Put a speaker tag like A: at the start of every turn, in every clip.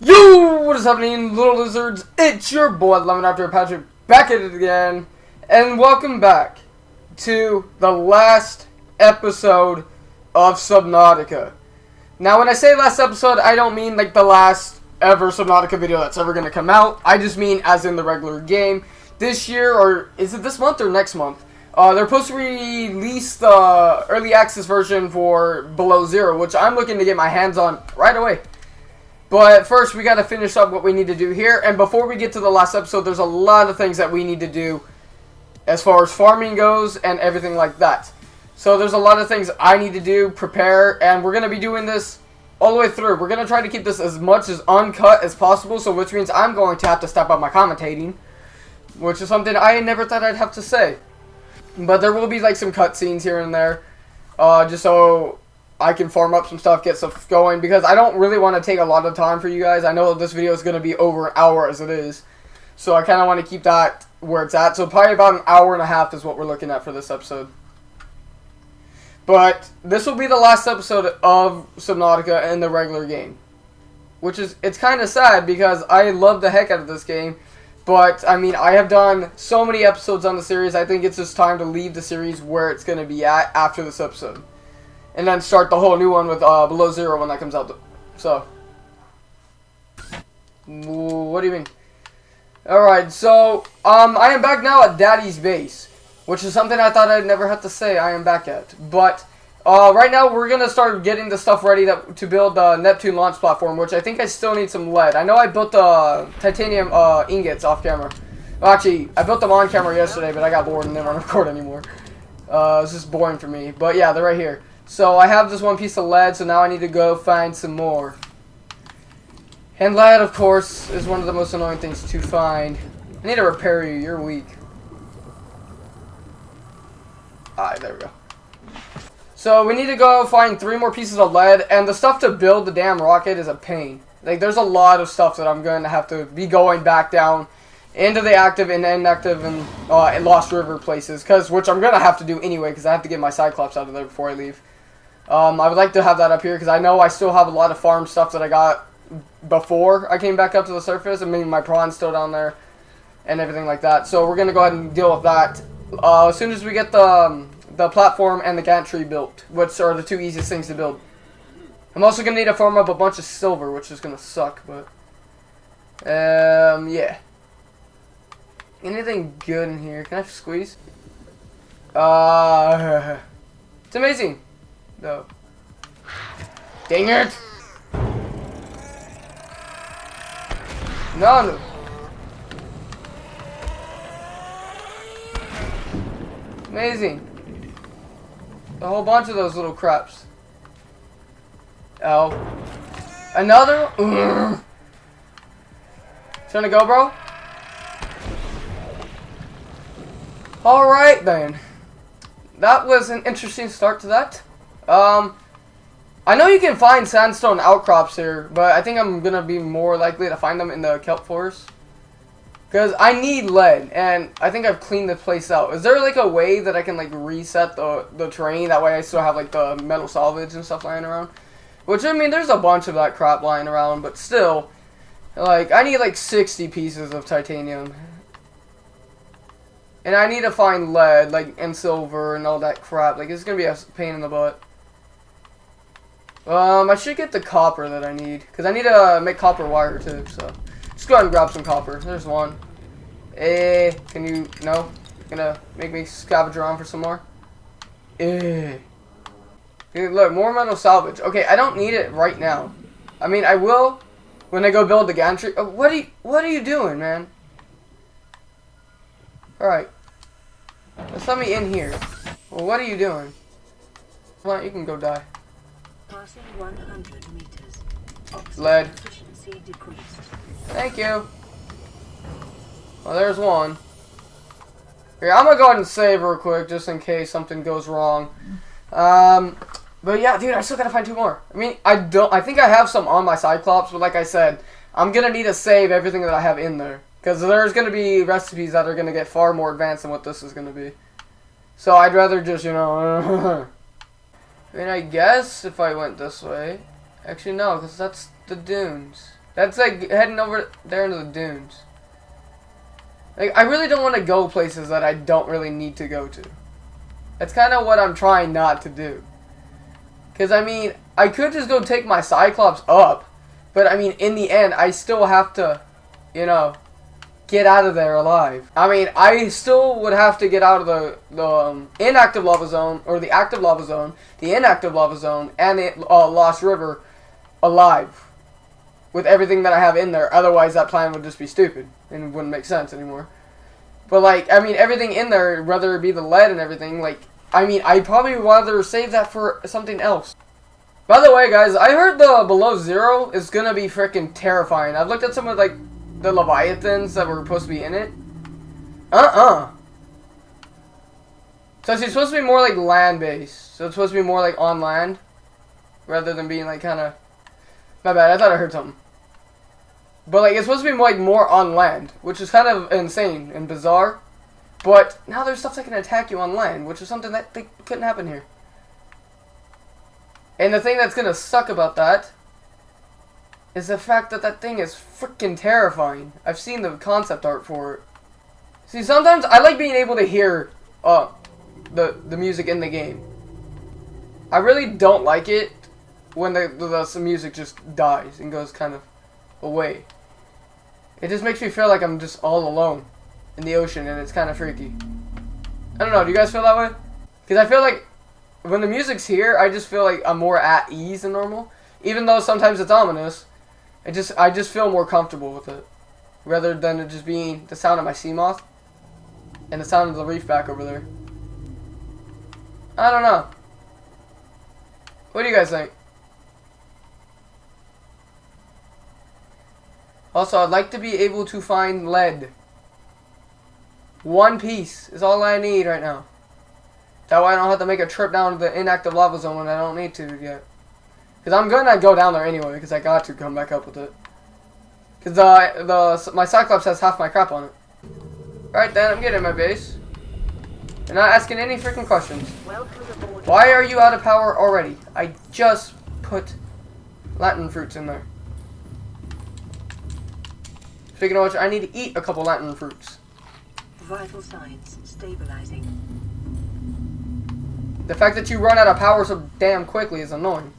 A: Yo, what is happening, little lizards? It's your boy, Lemon After Patrick, back at it again, and welcome back to the last episode of Subnautica. Now, when I say last episode, I don't mean like the last ever Subnautica video that's ever going to come out. I just mean as in the regular game. This year, or is it this month or next month? Uh, they're supposed to release the early access version for Below Zero, which I'm looking to get my hands on right away. But first, we got to finish up what we need to do here. And before we get to the last episode, there's a lot of things that we need to do as far as farming goes and everything like that. So there's a lot of things I need to do, prepare, and we're going to be doing this all the way through. We're going to try to keep this as much as uncut as possible, so which means I'm going to have to step up my commentating, which is something I never thought I'd have to say. But there will be like some cutscenes here and there, uh, just so I can farm up some stuff, get stuff going, because I don't really want to take a lot of time for you guys. I know this video is going to be over an hour as it is, so I kind of want to keep that where it's at. So probably about an hour and a half is what we're looking at for this episode. But this will be the last episode of Subnautica in the regular game. Which is, it's kind of sad because I love the heck out of this game. But, I mean, I have done so many episodes on the series, I think it's just time to leave the series where it's going to be at after this episode. And then start the whole new one with uh, Below Zero when that comes out. So. What do you mean? Alright, so, um, I am back now at Daddy's base. Which is something I thought I'd never have to say I am back at. But, uh, right now we're going to start getting the stuff ready that, to build the Neptune launch platform, which I think I still need some lead. I know I built the titanium uh, ingots off camera. Well, actually, I built them on camera yesterday, but I got bored and didn't want to record anymore. Uh, it's just boring for me. But yeah, they're right here. So I have this one piece of lead, so now I need to go find some more. And lead, of course, is one of the most annoying things to find. I need to repair you. You're weak. Alright, there we go. So we need to go find three more pieces of lead, and the stuff to build the damn rocket is a pain. Like, there's a lot of stuff that I'm going to have to be going back down into the active and inactive and, uh, Lost River places, cause, which I'm going to have to do anyway, because I have to get my Cyclops out of there before I leave. Um, I would like to have that up here, because I know I still have a lot of farm stuff that I got before I came back up to the surface. I mean, my prawn's still down there and everything like that. So we're going to go ahead and deal with that uh, as soon as we get the um, the platform and the gantry built, which are the two easiest things to build. I'm also gonna need to farm up a bunch of silver, which is gonna suck, but um, yeah. Anything good in here? Can I squeeze? Uh, it's amazing. No. Dang it! No. Amazing. A whole bunch of those little craps. Oh. Another? Ugh. Trying to go, bro? Alright, then. That was an interesting start to that. Um, I know you can find sandstone outcrops here, but I think I'm going to be more likely to find them in the kelp forest. Because I need lead, and I think I've cleaned the place out. Is there, like, a way that I can, like, reset the, the terrain? That way I still have, like, the metal salvage and stuff lying around? Which, I mean, there's a bunch of that crap lying around, but still, like, I need, like, 60 pieces of titanium. And I need to find lead, like, and silver and all that crap. Like, it's gonna be a pain in the butt. Um, I should get the copper that I need. Because I need to make copper wire, too, so... Let's go ahead and grab some copper. There's one. Eh, can you, no? Gonna make me scavenge around for some more? Eh. Look, more metal salvage. Okay, I don't need it right now. I mean, I will when I go build the gantry. Oh, what are you, what are you doing, man? Alright. Let's let me in here. Well, what are you doing? Well, you can go die.
B: Passing 100 meters. Oxygen
A: Lead.
B: efficiency decreased.
A: Thank you. Well, there's one. Here, I'm gonna go ahead and save real quick, just in case something goes wrong. Um, but yeah, dude, I still gotta find two more. I mean, I don't. I think I have some on my Cyclops, but like I said, I'm gonna need to save everything that I have in there because there's gonna be recipes that are gonna get far more advanced than what this is gonna be. So I'd rather just, you know. I mean, I guess if I went this way, actually no, because that's the dunes. That's like heading over there into the dunes. Like, I really don't want to go places that I don't really need to go to. That's kind of what I'm trying not to do. Because, I mean, I could just go take my Cyclops up. But, I mean, in the end, I still have to, you know, get out of there alive. I mean, I still would have to get out of the, the um, inactive lava zone, or the active lava zone, the inactive lava zone, and the uh, Lost River alive. With everything that I have in there. Otherwise, that plan would just be stupid. And wouldn't make sense anymore. But, like, I mean, everything in there, whether it be the lead and everything, like, I mean, I'd probably rather save that for something else. By the way, guys, I heard the Below Zero is gonna be freaking terrifying. I've looked at some of, like, the Leviathans that were supposed to be in it. Uh-uh. So it's supposed to be more like land-based. So it's supposed to be more like on land. Rather than being like kind of... My bad, I thought I heard something. But like it's supposed to be more, like more on land. Which is kind of insane and bizarre. But now there's stuff that can attack you on land. Which is something that couldn't happen here. And the thing that's going to suck about that is the fact that that thing is freaking terrifying. I've seen the concept art for it. See, sometimes I like being able to hear uh, the, the music in the game. I really don't like it when the, the, the music just dies and goes kind of away. It just makes me feel like I'm just all alone in the ocean and it's kind of freaky. I don't know, do you guys feel that way? Because I feel like when the music's here, I just feel like I'm more at ease than normal. Even though sometimes it's ominous. I just I just feel more comfortable with it. Rather than it just being the sound of my Seamoth and the sound of the reef back over there. I don't know. What do you guys think? Also, I'd like to be able to find lead. One piece is all I need right now. That way I don't have to make a trip down to the inactive lava zone when I don't need to yet. Because I'm going to go down there anyway, because I got to come back up with it. Because uh, the, the, my Cyclops has half my crap on it. Alright then, I'm getting my base. You're not asking any freaking questions. Why are you out of power already? I just put lantern fruits in there. Speaking of which, I need to eat a couple lantern fruits.
B: Vital signs stabilizing.
A: The fact that you run out of power so damn quickly is annoying.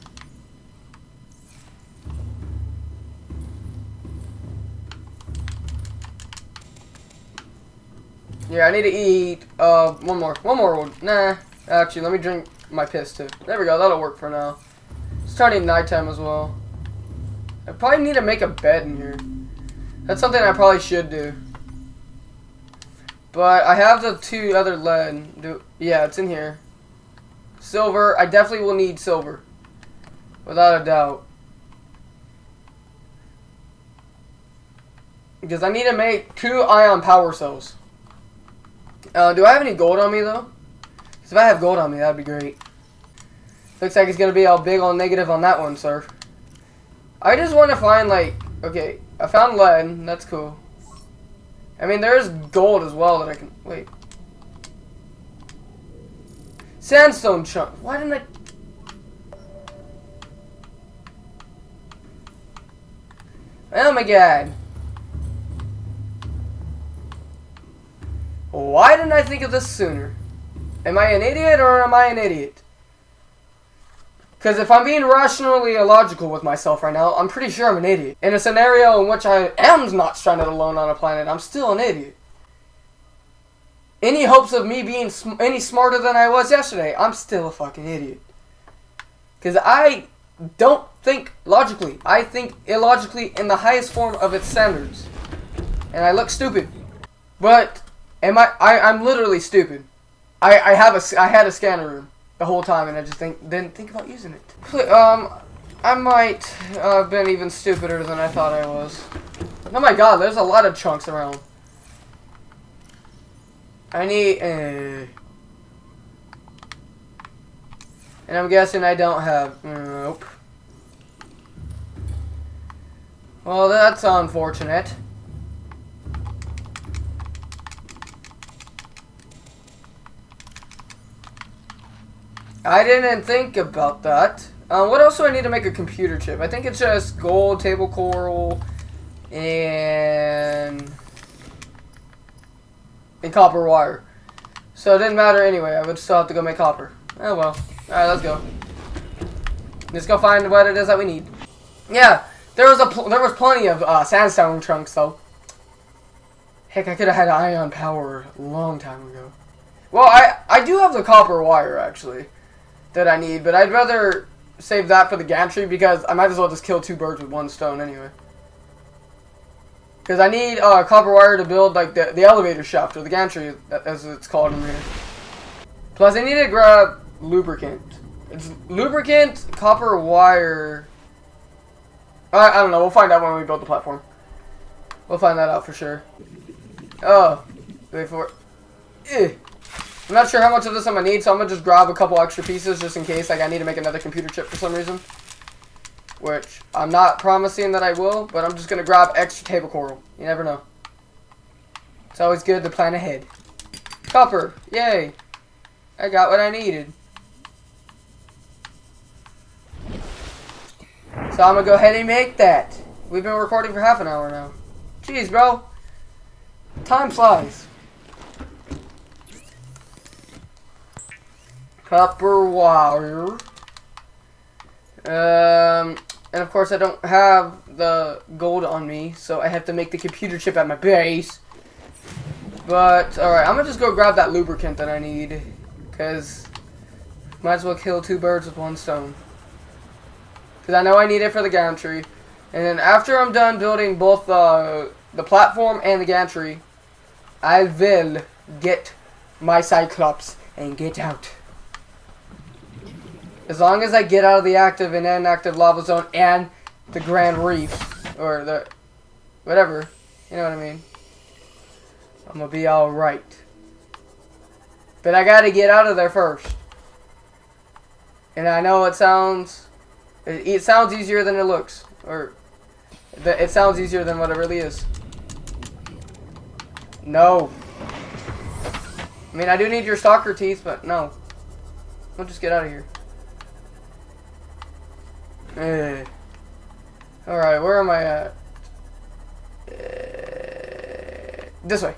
A: Yeah, I need to eat, uh, one more. One more. Nah, actually, let me drink my piss, too. There we go, that'll work for now. It's turning nighttime as well. I probably need to make a bed in here. That's something I probably should do. But I have the two other lead. Do yeah, it's in here. Silver. I definitely will need silver. Without a doubt. Because I need to make two ion power cells. Uh, do I have any gold on me, though? Because if I have gold on me, that would be great. Looks like it's going to be all big on negative on that one, sir. I just want to find, like... Okay, I found lead. That's cool. I mean, there is gold as well that I can... Wait. Sandstone chunk. Why didn't I... Oh my god. Why didn't I think of this sooner? Am I an idiot or am I an idiot? Because if I'm being rationally illogical with myself right now, I'm pretty sure I'm an idiot. In a scenario in which I am not stranded alone on a planet, I'm still an idiot. Any hopes of me being sm any smarter than I was yesterday, I'm still a fucking idiot. Because I don't think logically. I think illogically in the highest form of its standards. And I look stupid. But Am I, I I'm literally stupid. I I have a I had a scanner room the whole time and I just think didn't think about using it. Um, I might uh, have been even stupider than I thought I was. Oh my god, there's a lot of chunks around. I need uh, and I'm guessing I don't have nope. Well, that's unfortunate. I didn't think about that. Um, what else do I need to make a computer chip? I think it's just gold, table coral, and and copper wire. So it didn't matter anyway. I would still have to go make copper. Oh well. All right, let's go. Let's go find what it is that we need. Yeah, there was a there was plenty of uh, sandstone chunks though. Heck, I could have had ion power a long time ago. Well, I I do have the copper wire actually that I need, but I'd rather save that for the gantry because I might as well just kill two birds with one stone anyway. Because I need uh, copper wire to build like the, the elevator shaft or the gantry as it's called in here. Plus I need to grab lubricant. It's lubricant, copper wire. I, I don't know. We'll find out when we build the platform. We'll find that out for sure. Oh, wait for it. Eh. I'm not sure how much of this I'm gonna need, so I'm gonna just grab a couple extra pieces just in case. Like I need to make another computer chip for some reason, which I'm not promising that I will, but I'm just gonna grab extra table coral. You never know. It's always good to plan ahead. Copper, yay! I got what I needed. So I'm gonna go ahead and make that. We've been recording for half an hour now. Jeez, bro. Time flies. Copper wire. Um, and of course I don't have the gold on me, so I have to make the computer chip at my base. But, alright, I'm gonna just go grab that lubricant that I need. Because, might as well kill two birds with one stone. Because I know I need it for the gantry. And then after I'm done building both uh, the platform and the gantry, I will get my Cyclops and get out. As long as I get out of the active and inactive lava zone and the Grand Reef, or the, whatever, you know what I mean. I'm gonna be alright. But I gotta get out of there first. And I know it sounds, it, it sounds easier than it looks. Or, it sounds easier than what it really is. No. I mean, I do need your stalker teeth, but no. I'll just get out of here. Eh. Alright, where am I at? Uh, this way.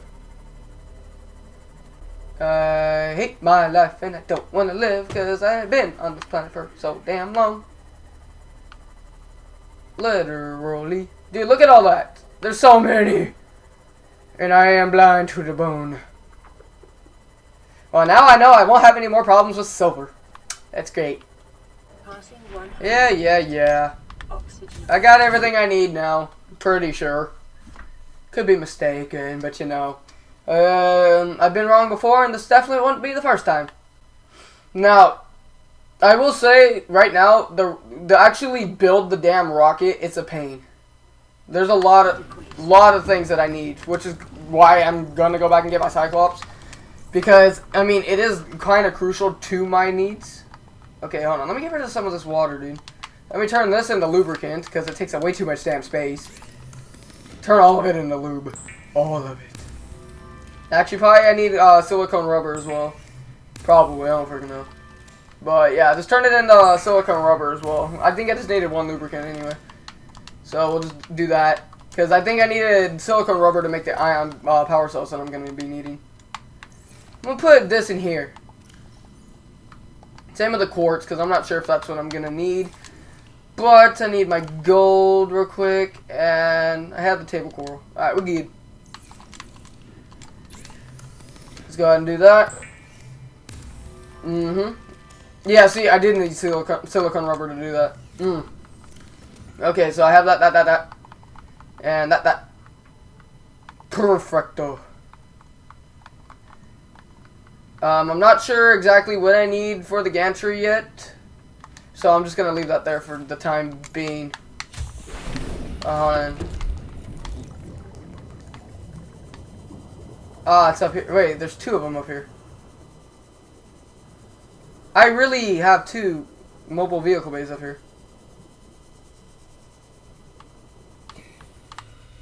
A: I hate my life and I don't want to live because I've been on this planet for so damn long. Literally. Dude, look at all that. There's so many. And I am blind to the bone. Well, now I know I won't have any more problems with silver. That's great.
B: Passing 100
A: Yeah, yeah, yeah.
B: oxygen.
A: I got everything I need now. Pretty sure. Could be mistaken, but you know. Um, I've been wrong before, and this definitely won't be the first time. Now, I will say right now, the to actually build the damn rocket, it's a pain. There's a lot of lot of things that I need, which is why I'm gonna go back and get my Cyclops. Because I mean, it is kind of crucial to my needs. Okay, hold on. Let me get rid of some of this water, dude. Let me turn this into lubricant because it takes up way too much damn space. Turn all of it into lube. All of it. Actually, probably I need uh, silicone rubber as well. Probably, I don't freaking know. But yeah, just turn it into uh, silicone rubber as well. I think I just needed one lubricant anyway. So we'll just do that. Because I think I needed silicone rubber to make the ion uh, power cells that I'm going to be needing. I'm going to put this in here. Same with the quartz, because I'm not sure if that's what I'm going to need. But I need my gold real quick, and I have the table coral. Alright, we're good. Let's go ahead and do that. Mm-hmm. Yeah, see, I did need silicone rubber to do that. Mm. Okay, so I have that, that, that, that. And that, that. Perfecto. Um, I'm not sure exactly what I need for the gantry yet. So I'm just going to leave that there for the time being. Uh, Ah, it's up here. Wait, there's two of them up here. I really have two mobile vehicle bays up here.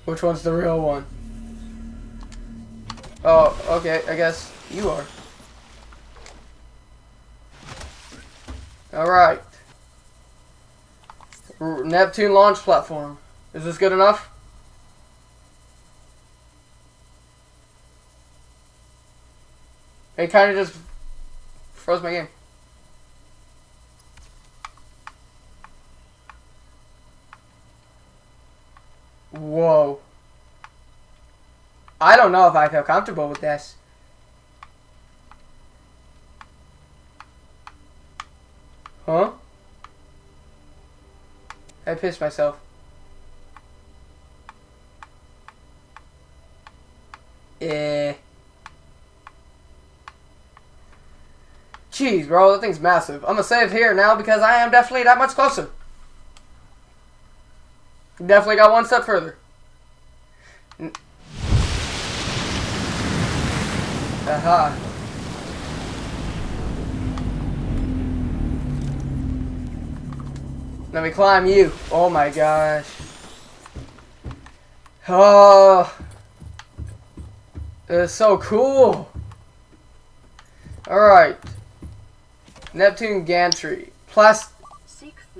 A: Which one's the real one? Oh, okay, I guess you are. Alright. Neptune launch platform. Is this good enough? It kind of just froze my game. Whoa. I don't know if I feel comfortable with this. Huh? I pissed myself. Eh. Jeez, bro, that thing's massive. I'm gonna save here now because I am definitely that much closer. Definitely got one step further. N- Aha. Let me climb you. Oh my gosh. Oh. It's so cool. Alright. Neptune gantry. Plast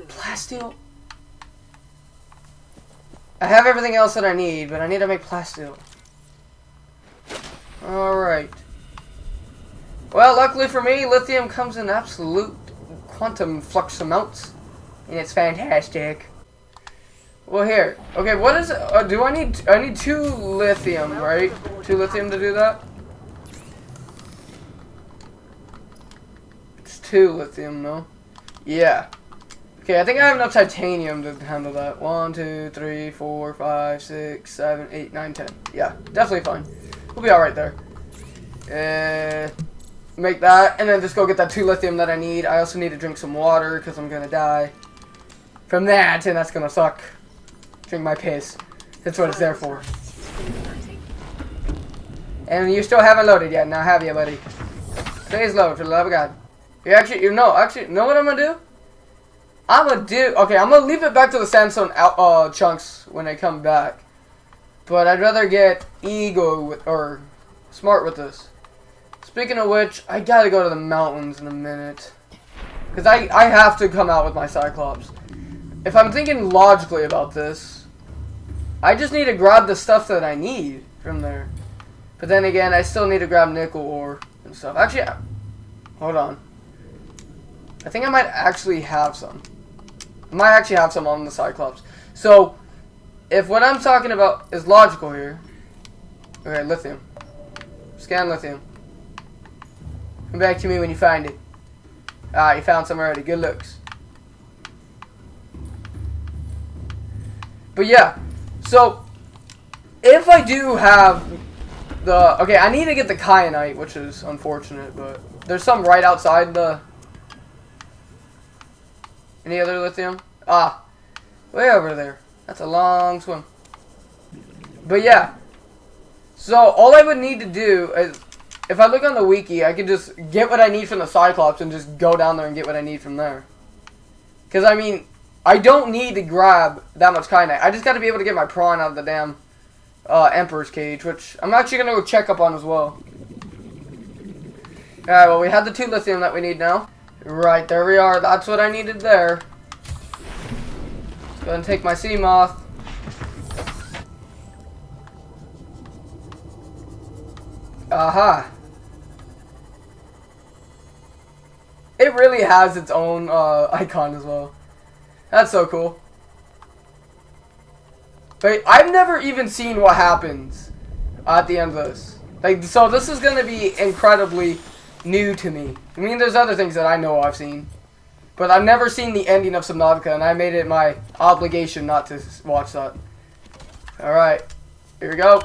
A: plasteel. I have everything else that I need, but I need to make plasteel. Alright. Well, luckily for me, lithium comes in absolute quantum flux amounts. And it's fantastic. Well, here. Okay, what is? Uh, do I need... I need two lithium, right? Two lithium to do that? It's two lithium, no? Yeah. Okay, I think I have enough titanium to handle that. One, two, three, four, five, six, seven, eight, nine, ten. Yeah, definitely fine. We'll be alright there. Uh, make that, and then just go get that two lithium that I need. I also need to drink some water, because I'm gonna die. From that, and that's gonna suck. Drink my piss. That's what it's there for. And you still haven't loaded yet, now have you, buddy? Please load, for the love of God. You actually, you know, actually, know what I'm gonna do? I'm gonna do, okay, I'm gonna leave it back to the sandstone out, uh, chunks when they come back. But I'd rather get ego with, or smart with this. Speaking of which, I gotta go to the mountains in a minute. Because I, I have to come out with my Cyclops. If I'm thinking logically about this, I just need to grab the stuff that I need from there. But then again, I still need to grab nickel ore and stuff. Actually, hold on. I think I might actually have some. I might actually have some on the Cyclops. So, if what I'm talking about is logical here. Okay, lithium. Scan lithium. Come back to me when you find it. Ah, you found some already. Good looks. But yeah, so if I do have the okay, I need to get the kyanite, which is unfortunate, but there's some right outside the. Any other lithium? Ah, way over there. That's a long swim. But yeah, so all I would need to do is, if I look on the wiki, I can just get what I need from the Cyclops and just go down there and get what I need from there. Because I mean, I don't need to grab that much kyanite. I just got to be able to get my prawn out of the damn uh, Emperor's Cage, which I'm actually going to go check up on as well. Alright, well, we had the two lithium that we need now. Right, there we are. That's what I needed there. Let's go and take my Seamoth. Aha. It really has its own uh, icon as well. That's so cool. But I've never even seen what happens at the end of this. Like, so this is gonna be incredibly new to me. I mean, there's other things that I know I've seen, but I've never seen the ending of Subnautica, and I made it my obligation not to watch that. All right, here we go.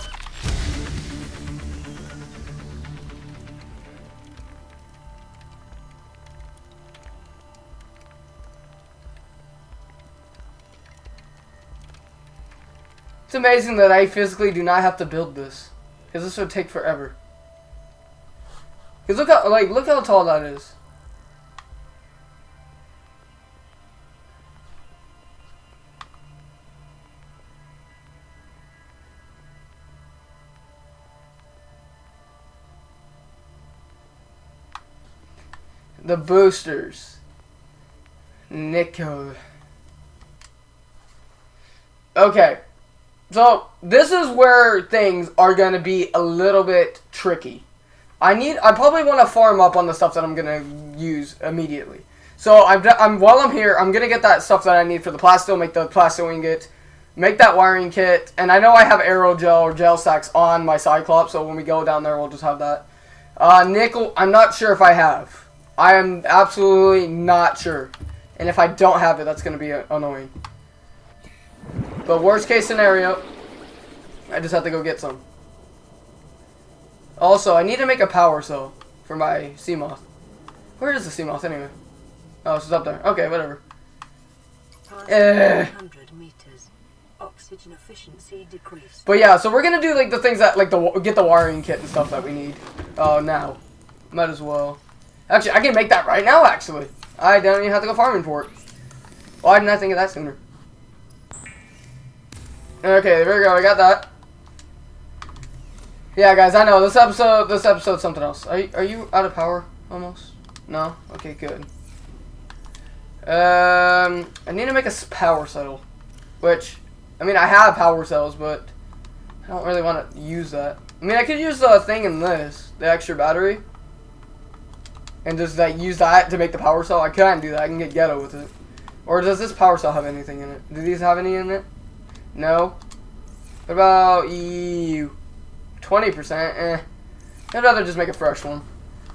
A: It's amazing that I physically do not have to build this. Because this would take forever. Because look how, like, look how tall that is. The boosters. Nickel. Okay. So, this is where things are going to be a little bit tricky. I need, I probably want to farm up on the stuff that I'm going to use immediately. So, I'm, I'm, while I'm here, I'm going to get that stuff that I need for the plasteel, make the plasteel ingot, make that wiring kit, and I know I have aerogel or gel sacks on my Cyclops, so when we go down there, we'll just have that. Uh, nickel, I'm not sure if I have. I am absolutely not sure. And if I don't have it, that's going to be annoying. But worst case scenario, I just have to go get some. Also, I need to make a power cell for my Seamoth. Where is the Seamoth anyway? Oh, it's up there. Okay, whatever. Eh.
B: meters. Oxygen efficiency decreased.
A: But yeah, so we're gonna do like the things that like the get the wiring kit and stuff that we need. Oh, now, might as well. Actually, I can make that right now. Actually, I don't even have to go farming for it. Why didn't I think of that sooner? Okay, there we go. I got that. Yeah, guys, I know this episode. This episode's something else. Are you, are you out of power almost? No. Okay, good. Um, I need to make a power cell, which I mean I have power cells, but I don't really want to use that. I mean, I could use the thing in this, the extra battery, and just like use that to make the power cell. I can't do that. I can get ghetto with it. Or does this power cell have anything in it? Do these have any in it? No. What about you? Twenty percent. Eh. I'd rather just make a fresh one.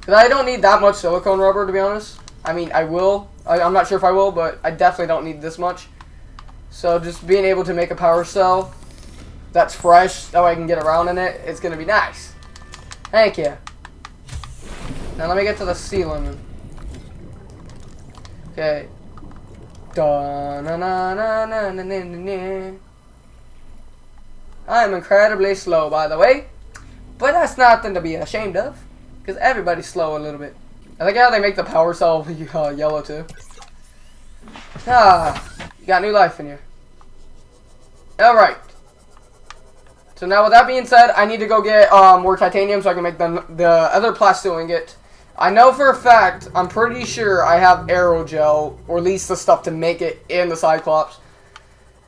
A: Cause I don't need that much silicone rubber to be honest. I mean, I will. I, I'm not sure if I will, but I definitely don't need this much. So just being able to make a power cell that's fresh, that way I can get around in it, it's gonna be nice. Thank you. Now let me get to the lemon. Okay. Da na na na na na na na na. I am incredibly slow, by the way, but that's nothing to be ashamed of, because everybody's slow a little bit. I like how they make the power cell uh, yellow too. Ah, you got new life in you. Alright. So now with that being said, I need to go get um, more titanium so I can make the, the other plasteel ingot. I know for a fact, I'm pretty sure I have aerogel, or at least the stuff to make it in the Cyclops.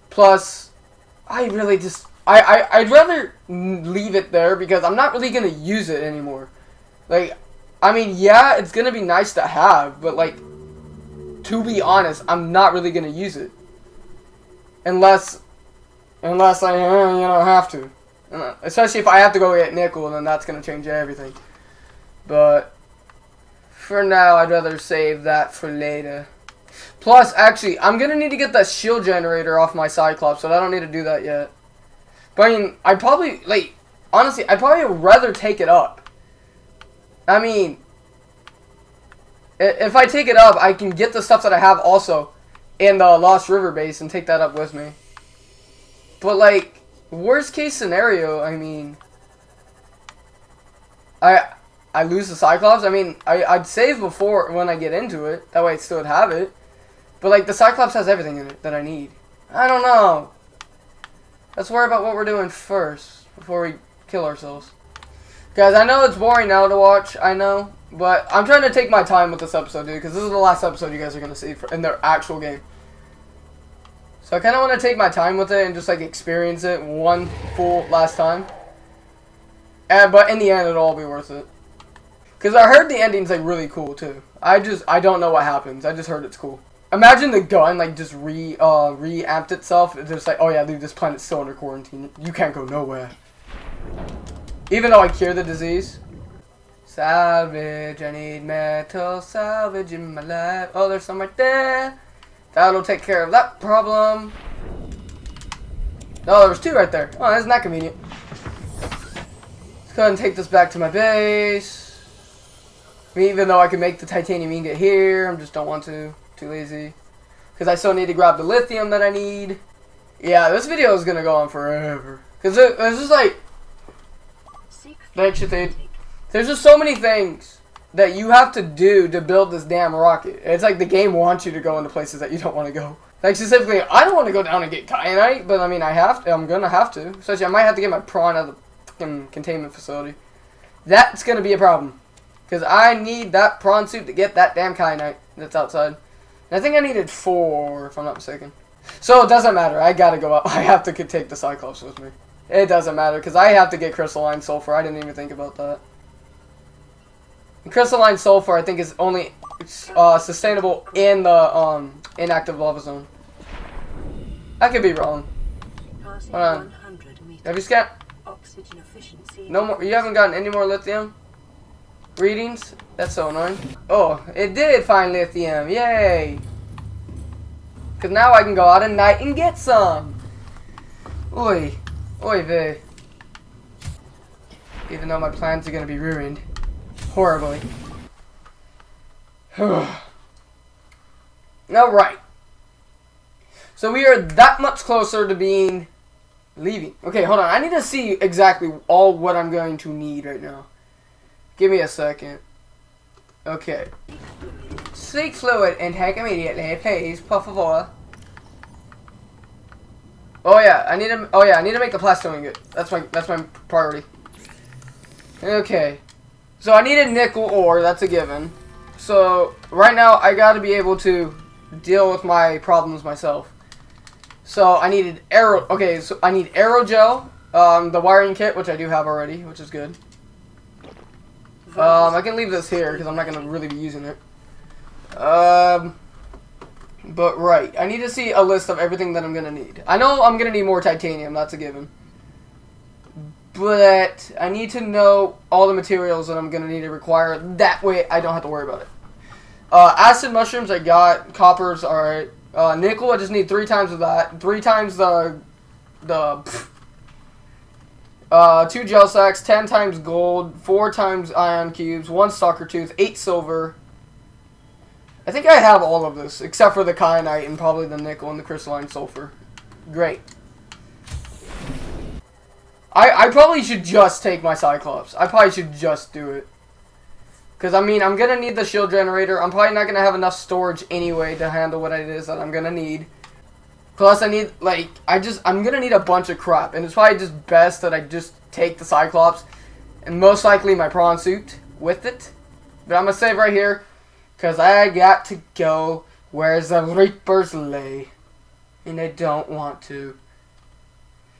A: Plus, I really just, I, I, I'd rather leave it there because I'm not really going to use it anymore. Like, I mean, yeah, it's going to be nice to have, but like, to be honest, I'm not really going to use it. Unless, unless I, you know, have to. Uh, Especially if I have to go get nickel, then that's going to change everything. But, for now, I'd rather save that for later. Plus, actually, I'm going to need to get that shield generator off my Cyclops, so I don't need to do that yet. But, I mean, I'd probably, like, honestly, I'd probably rather take it up. I mean, if I take it up, I can get the stuff that I have also in the Lost River base and take that up with me. But like, worst case scenario, I mean, I I lose the Cyclops. I mean, I I'd save before when I get into it. That way, I still have it. But like, the Cyclops has everything in it that I need. I don't know. Let's worry about what we're doing first before we kill ourselves. Guys, I know it's boring now to watch. I know, but I'm trying to take my time with this episode, dude, because this is the last episode you guys are gonna see for, in their actual game. So I kind of want to take my time with it and just like experience it one full last time. And but in the end, it'll all be worth it. Cause I heard the ending's like really cool too. I just I don't know what happens. I just heard it's cool. Imagine the gun like just re uh reamped itself. It's just like oh yeah, dude, this planet's still under quarantine. You can't go nowhere. Even though I cure the disease. Salvage, I need metal salvage in my life. Oh, there's some right there. That'll take care of that problem. Oh, there was two right there. Oh, isn't that convenient? Let's go ahead and take this back to my base. I mean, even though I can make the titanium ingot here, I just don't want to. Too lazy. Because I still need to grab the lithium that I need. Yeah, this video is going to go on forever. Because it, it's just like, there's just so many things that you have to do to build this damn rocket. It's like the game wants you to go into places that you don't want to go. Like specifically, I don't want to go down and get kyanite, but I mean, I have to. I'm gonna have to. Especially, I might have to get my prawn out of the fucking containment facility. That's gonna be a problem, because I need that prawn suit to get that damn kyanite that's outside. I think I needed four, if I'm not mistaken. So it doesn't matter. I gotta go up. I have to take the Cyclops with me. It doesn't matter because I have to get crystalline sulfur. I didn't even think about that. And crystalline sulfur, I think, is only uh, sustainable in the um, inactive lava zone. I could be wrong. Hold on. Have you scanned?
B: Oxygen efficiency.
A: No more. You haven't gotten any more lithium readings. That's so annoying. Oh, it did find lithium. Yay! Cause now I can go out at night and get some. Oi, oi vey. Even though my plans are gonna be ruined horribly. All right. So we are that much closer to being leaving. Okay, hold on. I need to see exactly all what I'm going to need right now. Give me a second. Okay. Seek fluid intake immediately, please, por favor. Oh yeah, I need to. Oh yeah, I need to make the plasteel ingot. That's my. That's my priority. Okay. So I need a nickel ore. That's a given. So right now I got to be able to deal with my problems myself. So I needed arrow. Okay, so I need aerogel, um, the wiring kit, which I do have already, which is good. Um, I can leave this here because I'm not gonna really be using it. Um, but right, I need to see a list of everything that I'm gonna need. I know I'm gonna need more titanium. That's a given. But I need to know all the materials that I'm gonna need to require. That way, I don't have to worry about it. Uh, acid mushrooms, I got. Coppers, all right. Uh, nickel, I just need three times of that. Three times the the. Uh, two gel sacks, ten times gold, four times ion cubes, one stalker tooth, eight silver. I think I have all of this, except for the kyanite and probably the nickel and the crystalline sulfur. Great. I, I probably should just take my Cyclops. I probably should just do it. Because, I mean, I'm going to need the shield generator. I'm probably not going to have enough storage anyway to handle what it is that I'm going to need. Plus, I need, like, I just, I'm going to need a bunch of crap. And it's probably just best that I just take the Cyclops. And most likely my prawn suit with it. But I'm going to save right here. Because I got to go where the Reapers lay. And I don't want to.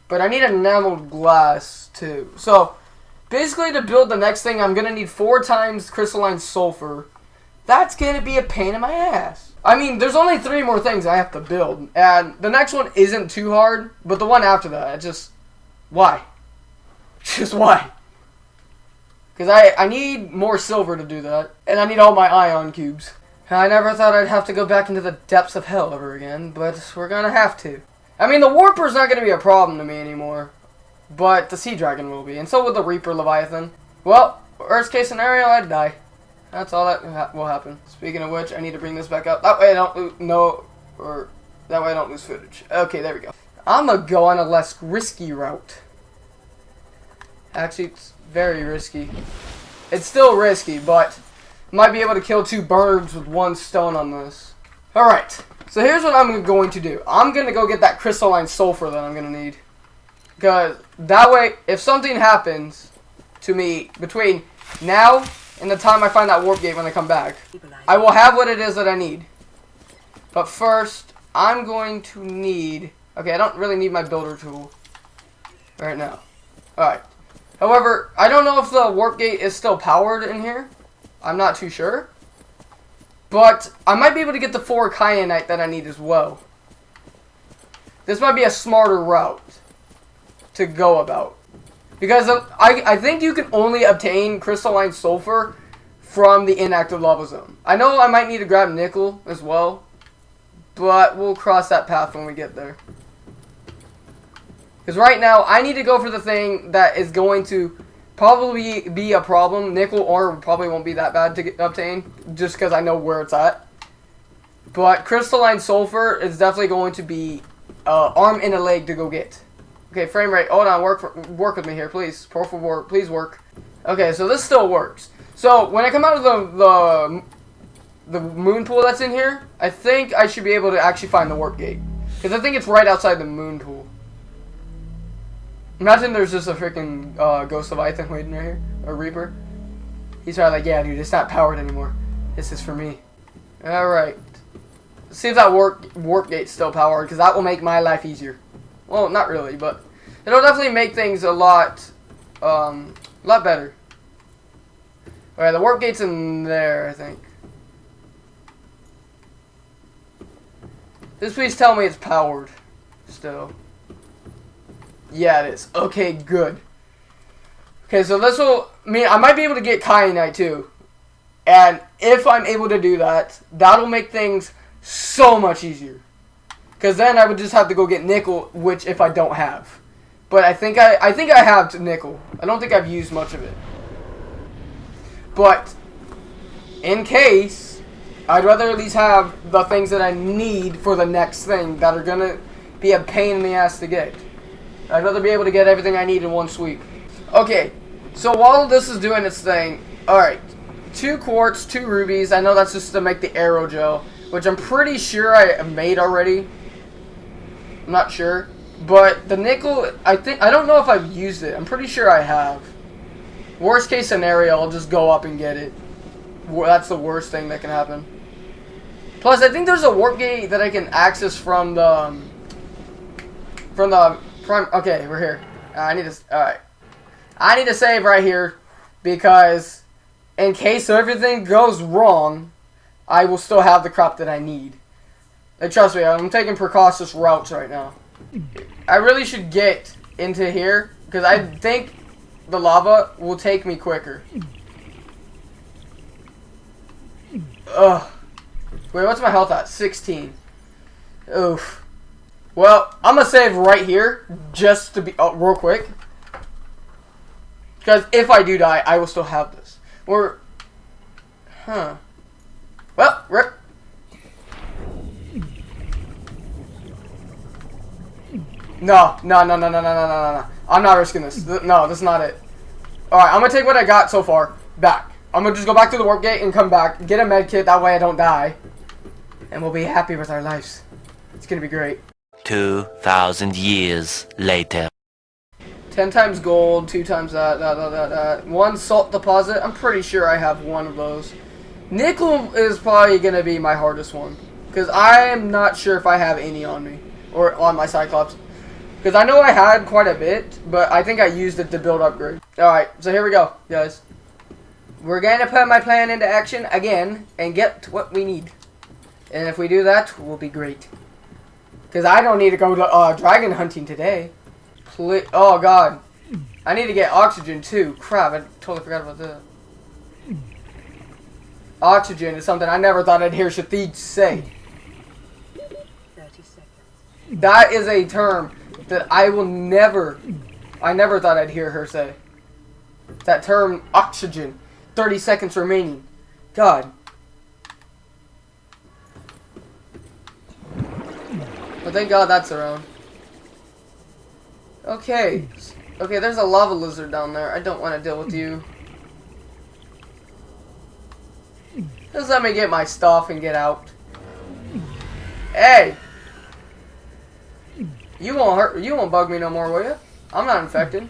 A: But I need enameled glass, too. So, basically to build the next thing, I'm going to need four times crystalline sulfur. That's going to be a pain in my ass. I mean, there's only three more things I have to build. And the next one isn't too hard. But the one after that, it just... Why? Just why? Because I, I need more silver to do that. And I need all my ion cubes. I never thought I'd have to go back into the depths of hell ever again. But we're to have to. I mean, the Warper's not to be a problem to me anymore. But the Sea Dragon will be. And so will the Reaper Leviathan. Well, worst case scenario, I'd die. That's all that ha will happen. Speaking of which, I need to bring this back up. That way I don't lose, no, or that way I don't lose footage. Okay, there we go. I'm gonna go on a less risky route. Actually, it's very risky. It's still risky, but might be able to kill two birds with one stone on this. Alright, so here's what I'm going to do. I'm going to go get that crystalline sulfur that I'm going to need. Because that way, if something happens to me between now and the time I find that warp gate when I come back, I will have what it is that I need. But first, I'm going to need... Okay, I don't really need my builder tool right now. Alright. However, I don't know if the warp gate is still powered in here. I'm not too sure. But I might be able to get the four kyanite that I need as well. This might be a smarter route to go about. Because I, I think you can only obtain crystalline sulfur from the inactive lava zone. I know I might need to grab nickel as well. But we'll cross that path when we get there. Because right now, I need to go for the thing that is going to probably be a problem. Nickel ore probably won't be that bad to get, obtain, just because I know where it's at. But crystalline sulfur is definitely going to be uh, arm and a leg to go get. Okay, frame rate. Hold on, work for, work with me here, please. Por favor, please work. Okay, so this still works. So when I come out of the the the moon pool that's in here, I think I should be able to actually find the warp gate because I think it's right outside the moon pool. Imagine there's just a freaking uh, Ghost Leviathan waiting right here, a Reaper. He's probably like, yeah, dude, it's not powered anymore. This is for me. Alright. see if that warp warp gate's still powered, because that will make my life easier. Well, not really, but it'll definitely make things a lot, um, a lot better. Alright, the warp gate's in there, I think. Just please tell me it's powered still. Yeah, it is. Okay, good. Okay, so this will mean I might be able to get Kyanite too. And if I'm able to do that, that'll make things so much easier. Because then I would just have to go get nickel, which if I don't have. But I think I, I think I have nickel. I don't think I've used much of it. But in case, I'd rather at least have the things that I need for the next thing that are gonna be a pain in the ass to get. I'd rather be able to get everything I need in one sweep. Okay, so while this is doing its thing, alright, two quartz, two rubies. I know that's just to make the aerogel, which I'm pretty sure I made already. I'm not sure. But the nickel, I think, I don't know if I've used it. I'm pretty sure I have. Worst case scenario, I'll just go up and get it. That's the worst thing that can happen. Plus, I think there's a warp gate that I can access from the, um, from the prime. Okay, we're here. Uh, I need to. All right. I need to save right here because in case everything goes wrong, I will still have the crop that I need. And trust me, I'm taking precautious routes right now. I really should get into here because I think the lava will take me quicker. Ugh. Wait, what's my health at? 16. Oof. Well, I'm gonna save right here just to be oh, real quick. Because if I do die, I will still have this. Or, huh? Well, rip. No, no, no, no, no, no, no, no, no. I'm not risking this. No, this is not it. Alright, I'm gonna take what I got so far back. I'm gonna just go back to the warp gate and come back, get a med kit, that way I don't die. And we'll be happy with our lives. It's gonna be great.
C: 2,000 years later.
A: 10 times gold, 2 times that, that, that, that, that. One salt deposit. I'm pretty sure I have one of those. Nickel is probably going to be my hardest one. Because I am not sure if I have any on me. Or on my Cyclops. Because I know I had quite a bit, but I think I used it to build upgrade. Alright, so here we go, guys. We're going to put my plan into action again and get what we need. And if we do that, we'll be great. Because I don't need to go to uh, dragon hunting today. Ple oh, God. I need to get oxygen, too. Crap, I totally forgot about that. Oxygen is something I never thought I'd hear Shathij say.
B: 30 seconds.
A: That is a term that I will never, I never thought I'd hear her say. That term, oxygen. 30 seconds remaining. God. But thank God that's around. Okay. Okay, there's a lava lizard down there. I don't want to deal with you. Just let me get my stuff and get out. Hey! You won't hurt. You won't bug me no more, will you? I'm not infected.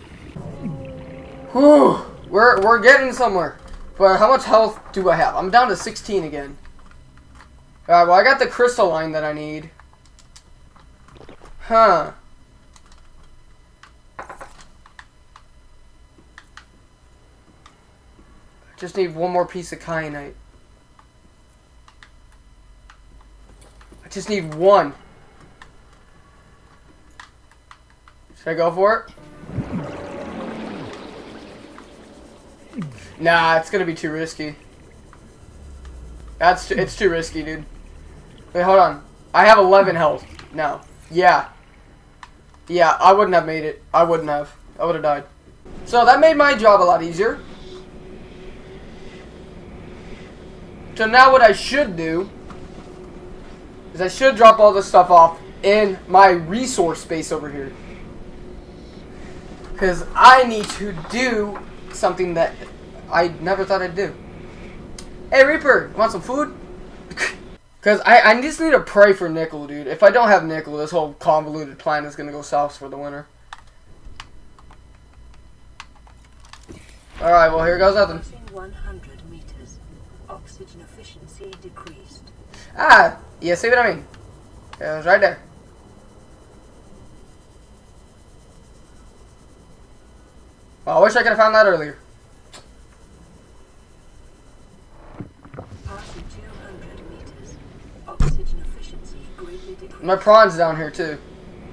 A: Whew. We're we're getting somewhere. But how much health do I have? I'm down to 16 again. Alright, well I got the crystalline that I need. Huh. I just need one more piece of kyanite. I just need one. Should I go for it? Nah, it's gonna be too risky. That's too, it's too risky, dude. Wait, hold on. I have 11 health now. Yeah. Yeah, I wouldn't have made it. I wouldn't have. I would have died. So that made my job a lot easier. So now what I should do is I should drop all this stuff off in my resource space over here. Because I need to do something that I never thought I'd do. Hey Reaper, want some food? Because I, I just need to pray for nickel, dude. If I don't have nickel, this whole convoluted plan is going to go south for the winter. Alright, well here goes nothing.
B: 100 meters. Oxygen efficiency decreased.
A: Ah, you see what I mean? It was right there. Well, I wish I could have found that earlier.
B: Passing 200 meters. Oxygen efficiency greatly decreased.
A: My prawn's down here too.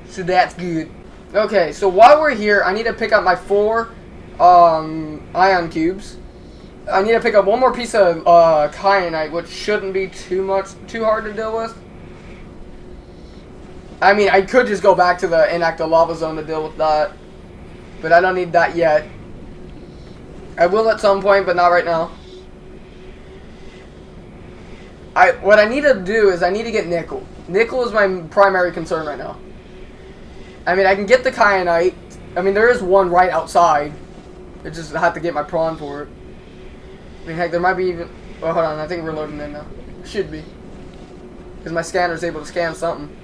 A: So that's good. Okay, so while we're here, I need to pick up my four um, ion cubes. I need to pick up one more piece of uh, kyanite, which shouldn't be too much, too hard to deal with. I mean, I could just go back to the inactive lava zone to deal with that, but I don't need that yet. I will at some point, but not right now. I what I need to do is I need to get nickel. Nickel is my primary concern right now. I mean, I can get the kyanite. I mean, there is one right outside. I just have to get my prawn for it. I mean, heck, there might be even. Oh, hold on. I think we're loading in now. Should be. Because my scanner's able to scan something.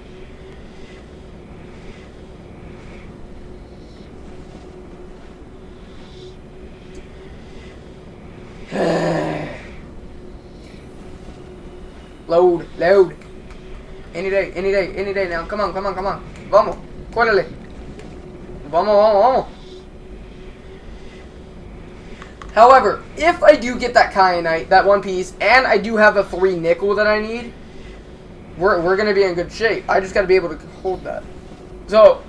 A: load, load. Any day, any day, any day now. Come on, come on, come on. Vamos. Córrele. Vamos, vamos, vamos. However, if I do get that kyanite, that one piece, and I do have the three nickel that I need, we're, we're going to be in good shape. I just got to be able to hold that. So,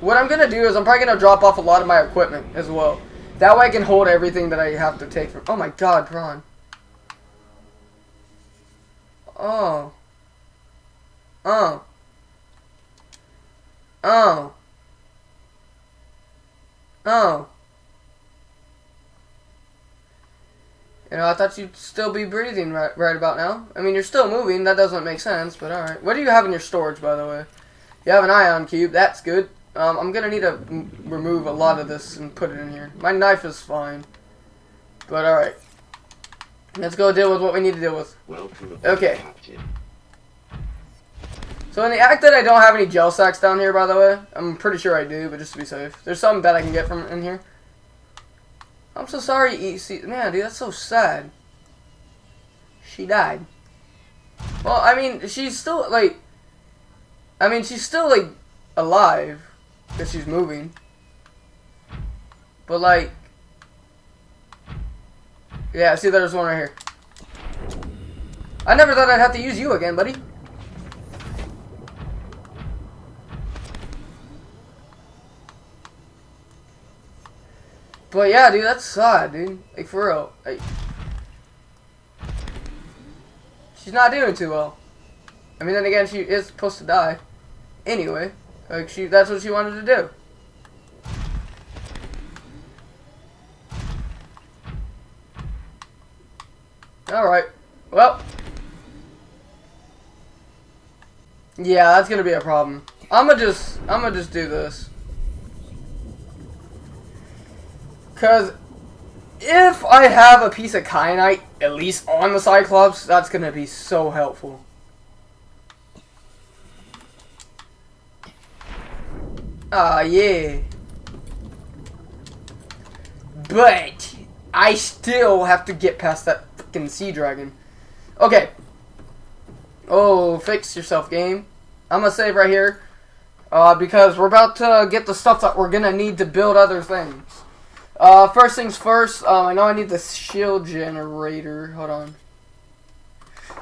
A: what I'm going to do is I'm probably going to drop off a lot of my equipment as well. That way I can hold everything that I have to take from... Oh my god, prawn. Oh. Oh. Oh. Oh. You know, I thought you'd still be breathing right, right about now. I mean, you're still moving. That doesn't make sense, but alright. What do you have in your storage, by the way? You have an ion cube. That's good. Um, I'm going to need to m- remove a lot of this and put it in here. My knife is fine. But alright. Let's go deal with what we need to deal with. Okay. So in the act that I don't have any gel sacks down here, by the way, I'm pretty sure I do, but just to be safe. There's something that I can get from in here. I'm so sorry, EC. Man, dude, that's so sad. She died. Well, I mean, she's still, like... I mean, she's still, like, alive. Because she's moving. But, like... Yeah, see, there's one right here. I never thought I'd have to use you again, buddy. But yeah, dude, that's sad, dude. Like for real. Like, she's not doing too well. I mean, then again, she is supposed to die. Anyway, like she, that's what she wanted to do. All right. Well. Yeah, that's gonna be a problem. I'ma just, I'ma just do this. Because if I have a piece of kyanite, at least on the Cyclops, that's to be so helpful. Ah, yeah. But, I still have to get past that fucking sea dragon. Okay. Oh, fix yourself, game. I'm to save right here. Uh, because we're about to get the stuff that we're to need to build other things. Uh, first things first, um, I know I need the shield generator. Hold on.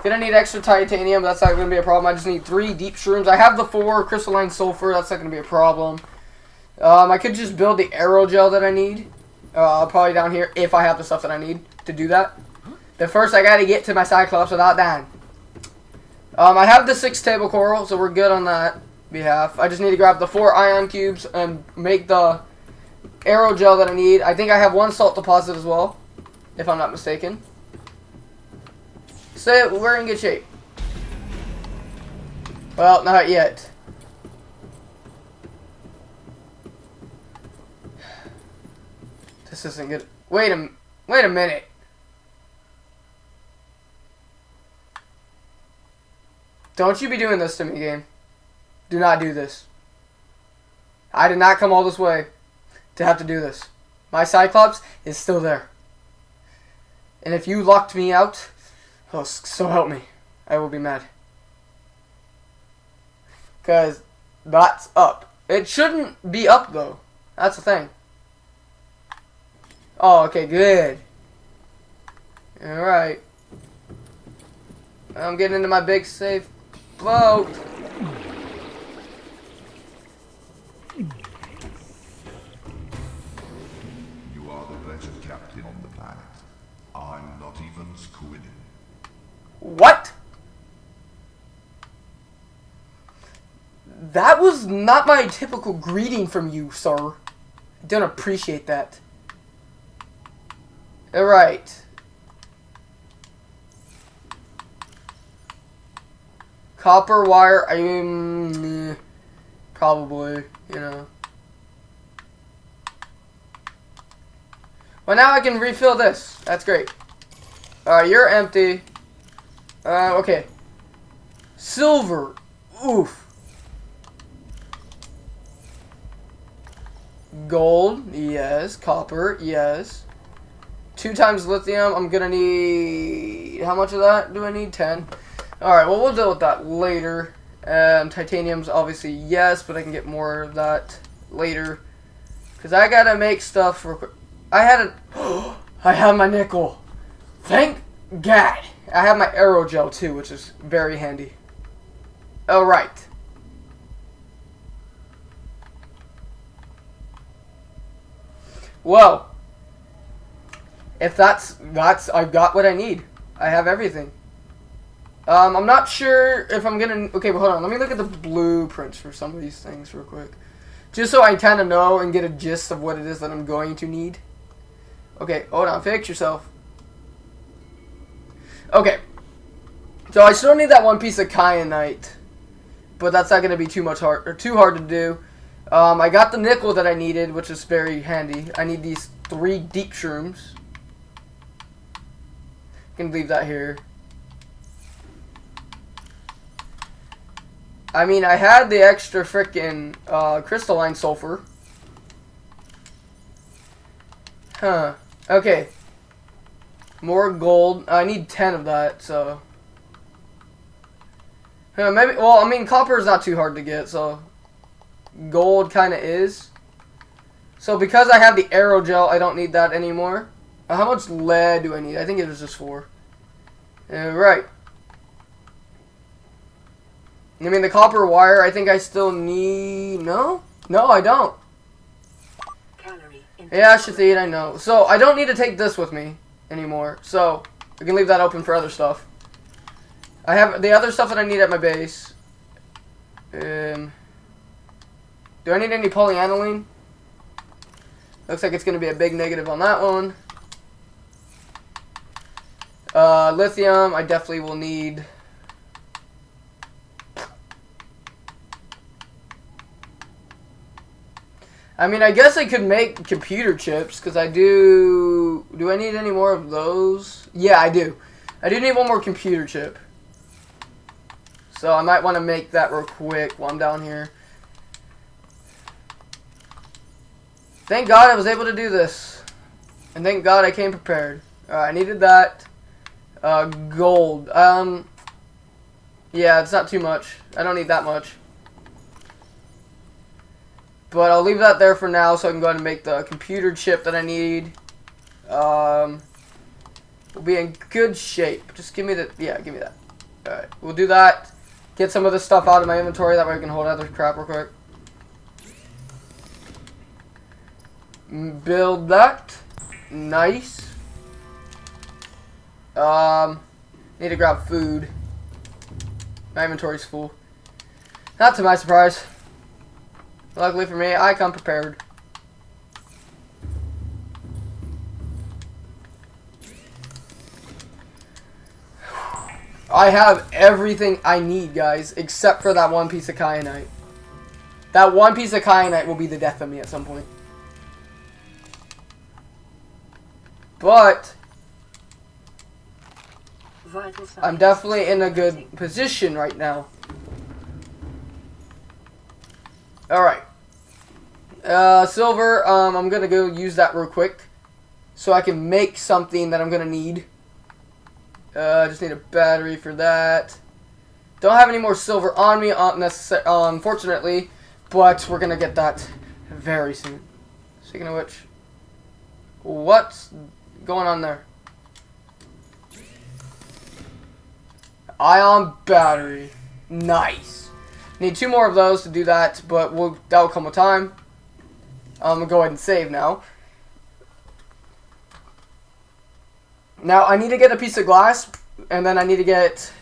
A: Gonna need extra titanium. That's not gonna be a problem. I just need three deep shrooms. I have the four crystalline sulfur. That's not gonna be a problem. Um, I could just build the aerogel that I need. Uh, probably down here if I have the stuff that I need to do that. But first, I gotta get to my Cyclops without dying. Um, I have the six table coral, so we're good on that behalf. I just need to grab the four ion cubes and make the aerogel that I need. I think I have one salt deposit as well, if I'm not mistaken. So we're in good shape. Well, not yet. This isn't good. Wait a wait a minute. Don't you be doing this to me, game. Do not do this. I did not come all this way to have to do this. My Cyclops is still there. And if you locked me out, Oh, so help me. I will be mad. Because that's up. It shouldn't be up, though. That's the thing. Oh, okay, good. Alright. I'm getting into my big safe boat. What? That was not my typical greeting from you, sir. I don't appreciate that. Alright. Copper wire, I mean, Probably, you know. Well, now I can refill this. That's great. Alright, you're empty. Uh, okay. Silver. Oof. Gold. Yes. Copper. Yes. Two times lithium. I'm gonna need... How much of that do I need? Ten. Alright, well, we'll deal with that later. And titanium's obviously yes, but I can get more of that later. Because I gotta make stuff for... I had a... I have my nickel. Thank God. I have my aerogel too, which is very handy. Alright. Well, if that's that's I've got what I need. I have everything. Um, I'm not sure if I'm gonna. Okay, but hold on. Let me look at the blueprints for some of these things real quick, just so I kind of know and get a gist of what it is that I'm going to need. Okay, hold on. Fix yourself. Okay. So I still need that one piece of kyanite, but that's not gonna be too much hard or too hard to do. Um, I got the nickel that I needed, which is very handy. I need these three deep shrooms. Can leave that here. I mean, I had the extra frickin' uh, crystalline sulfur. Huh. Okay. More gold. I need 10 of that, so. Huh, maybe, well, I mean, copper is not too hard to get, so. Gold kind of is. So, because I have the aerogel, I don't need that anymore. How much lead do I need? I think it was just four. Alright. I mean, the copper wire, I think I still need... No? No, I don't. Yeah, Shathid, I know. So, I don't need to take this with me anymore. So, I can leave that open for other stuff. I have the other stuff that I need at my base. Um, do I need any polyaniline? Looks like it's going to be a big negative on that one. Uh, lithium, I definitely will need. I mean, I guess I could make computer chips because I do. Do I need any more of those? Yeah, I do. I do need one more computer chip. So I might want to make that real quick while I'm down here. Thank God I was able to do this. And thank God I came prepared. I needed that. Uh, gold. Um, yeah, it's not too much. I don't need that much. But I'll leave that there for now so I can go ahead and make the computer chip that I need. Um, we'll be in good shape. Just give me the, yeah, give me that. Alright, we'll do that. Get some of this stuff out of my inventory, that way I can hold other crap real quick. Mm, Build that. Nice. Um, need to grab food. My inventory's full. Not to my surprise. Luckily for me, I come prepared. I have everything I need, guys, except for that one piece of kyanite. That one piece of kyanite will be the death of me at some point. But I'm definitely in a good position right now. Alright. Uh, silver, um, I'm gonna go use that real quick. So I can make something that I'm gonna need. Uh, I just need a battery for that. Don't have any more silver on me, uh, uh, unfortunately, but we're gonna get that very soon. Speaking of which, what's going on there? Ion battery. Nice. Need two more of those to do that, but we'll, that'll come with time. I'm gonna go ahead and save now. Now I need to get a piece of glass, and then I need to get.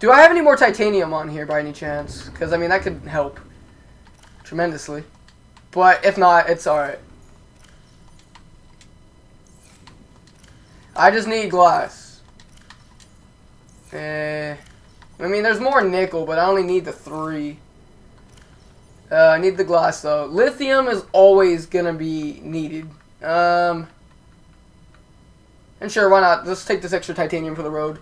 A: Do I have any more titanium on here by any chance? Because I mean that could help tremendously. But if not, it's alright. I just need glass. Eh. I mean, there's more nickel, but I only need the three. Uh, I need the glass, though. Lithium is always gonna be needed. Um. And sure, why not? Let's take this extra titanium for the road.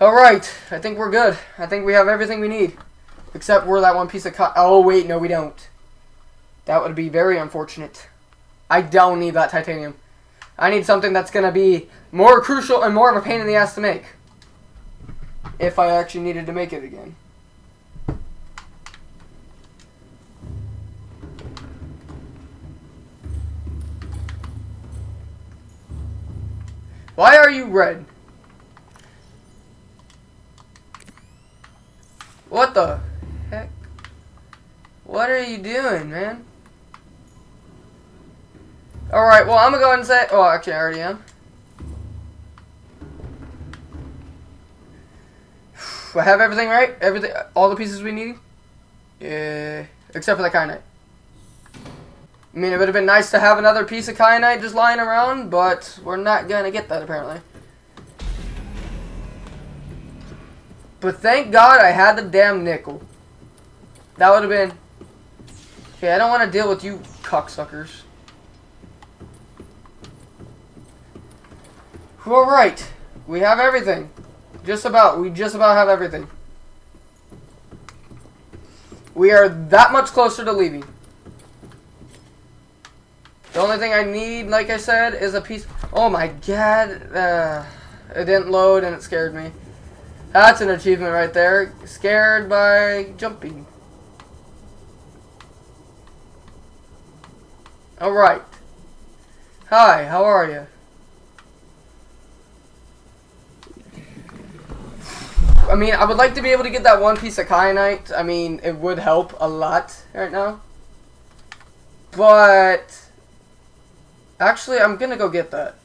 A: Alright, I think we're good. I think we have everything we need. Except we're that one piece of Oh, wait, no, we don't. That would be very unfortunate. I don't need that titanium. I need something that's going to be more crucial and more of a pain in the ass to make. If I actually needed to make it again. Why are you red? What the heck? What are you doing, man? Alright, well, I'm gonna go ahead and say. Oh, actually, I already am. I have everything right? Everything, all the pieces we need? Yeah, except for the kyanite. I mean, it would have been nice to have another piece of kyanite just lying around, but we're not gonna get that apparently. But thank God I had the damn nickel. That would have been. Okay, I don't want to deal with you cocksuckers. Alright. We have everything. Just about. We just about have everything. We are that much closer to leaving. The only thing I need, like I said, is a piece. Oh my god. Uh, it didn't load and it scared me. That's an achievement right there. Scared by jumping. Alright. Hi, how are you? I mean, I would like to be able to get that one piece of kyanite. I mean, it would help a lot right now. But... Actually, I'm gonna go get that.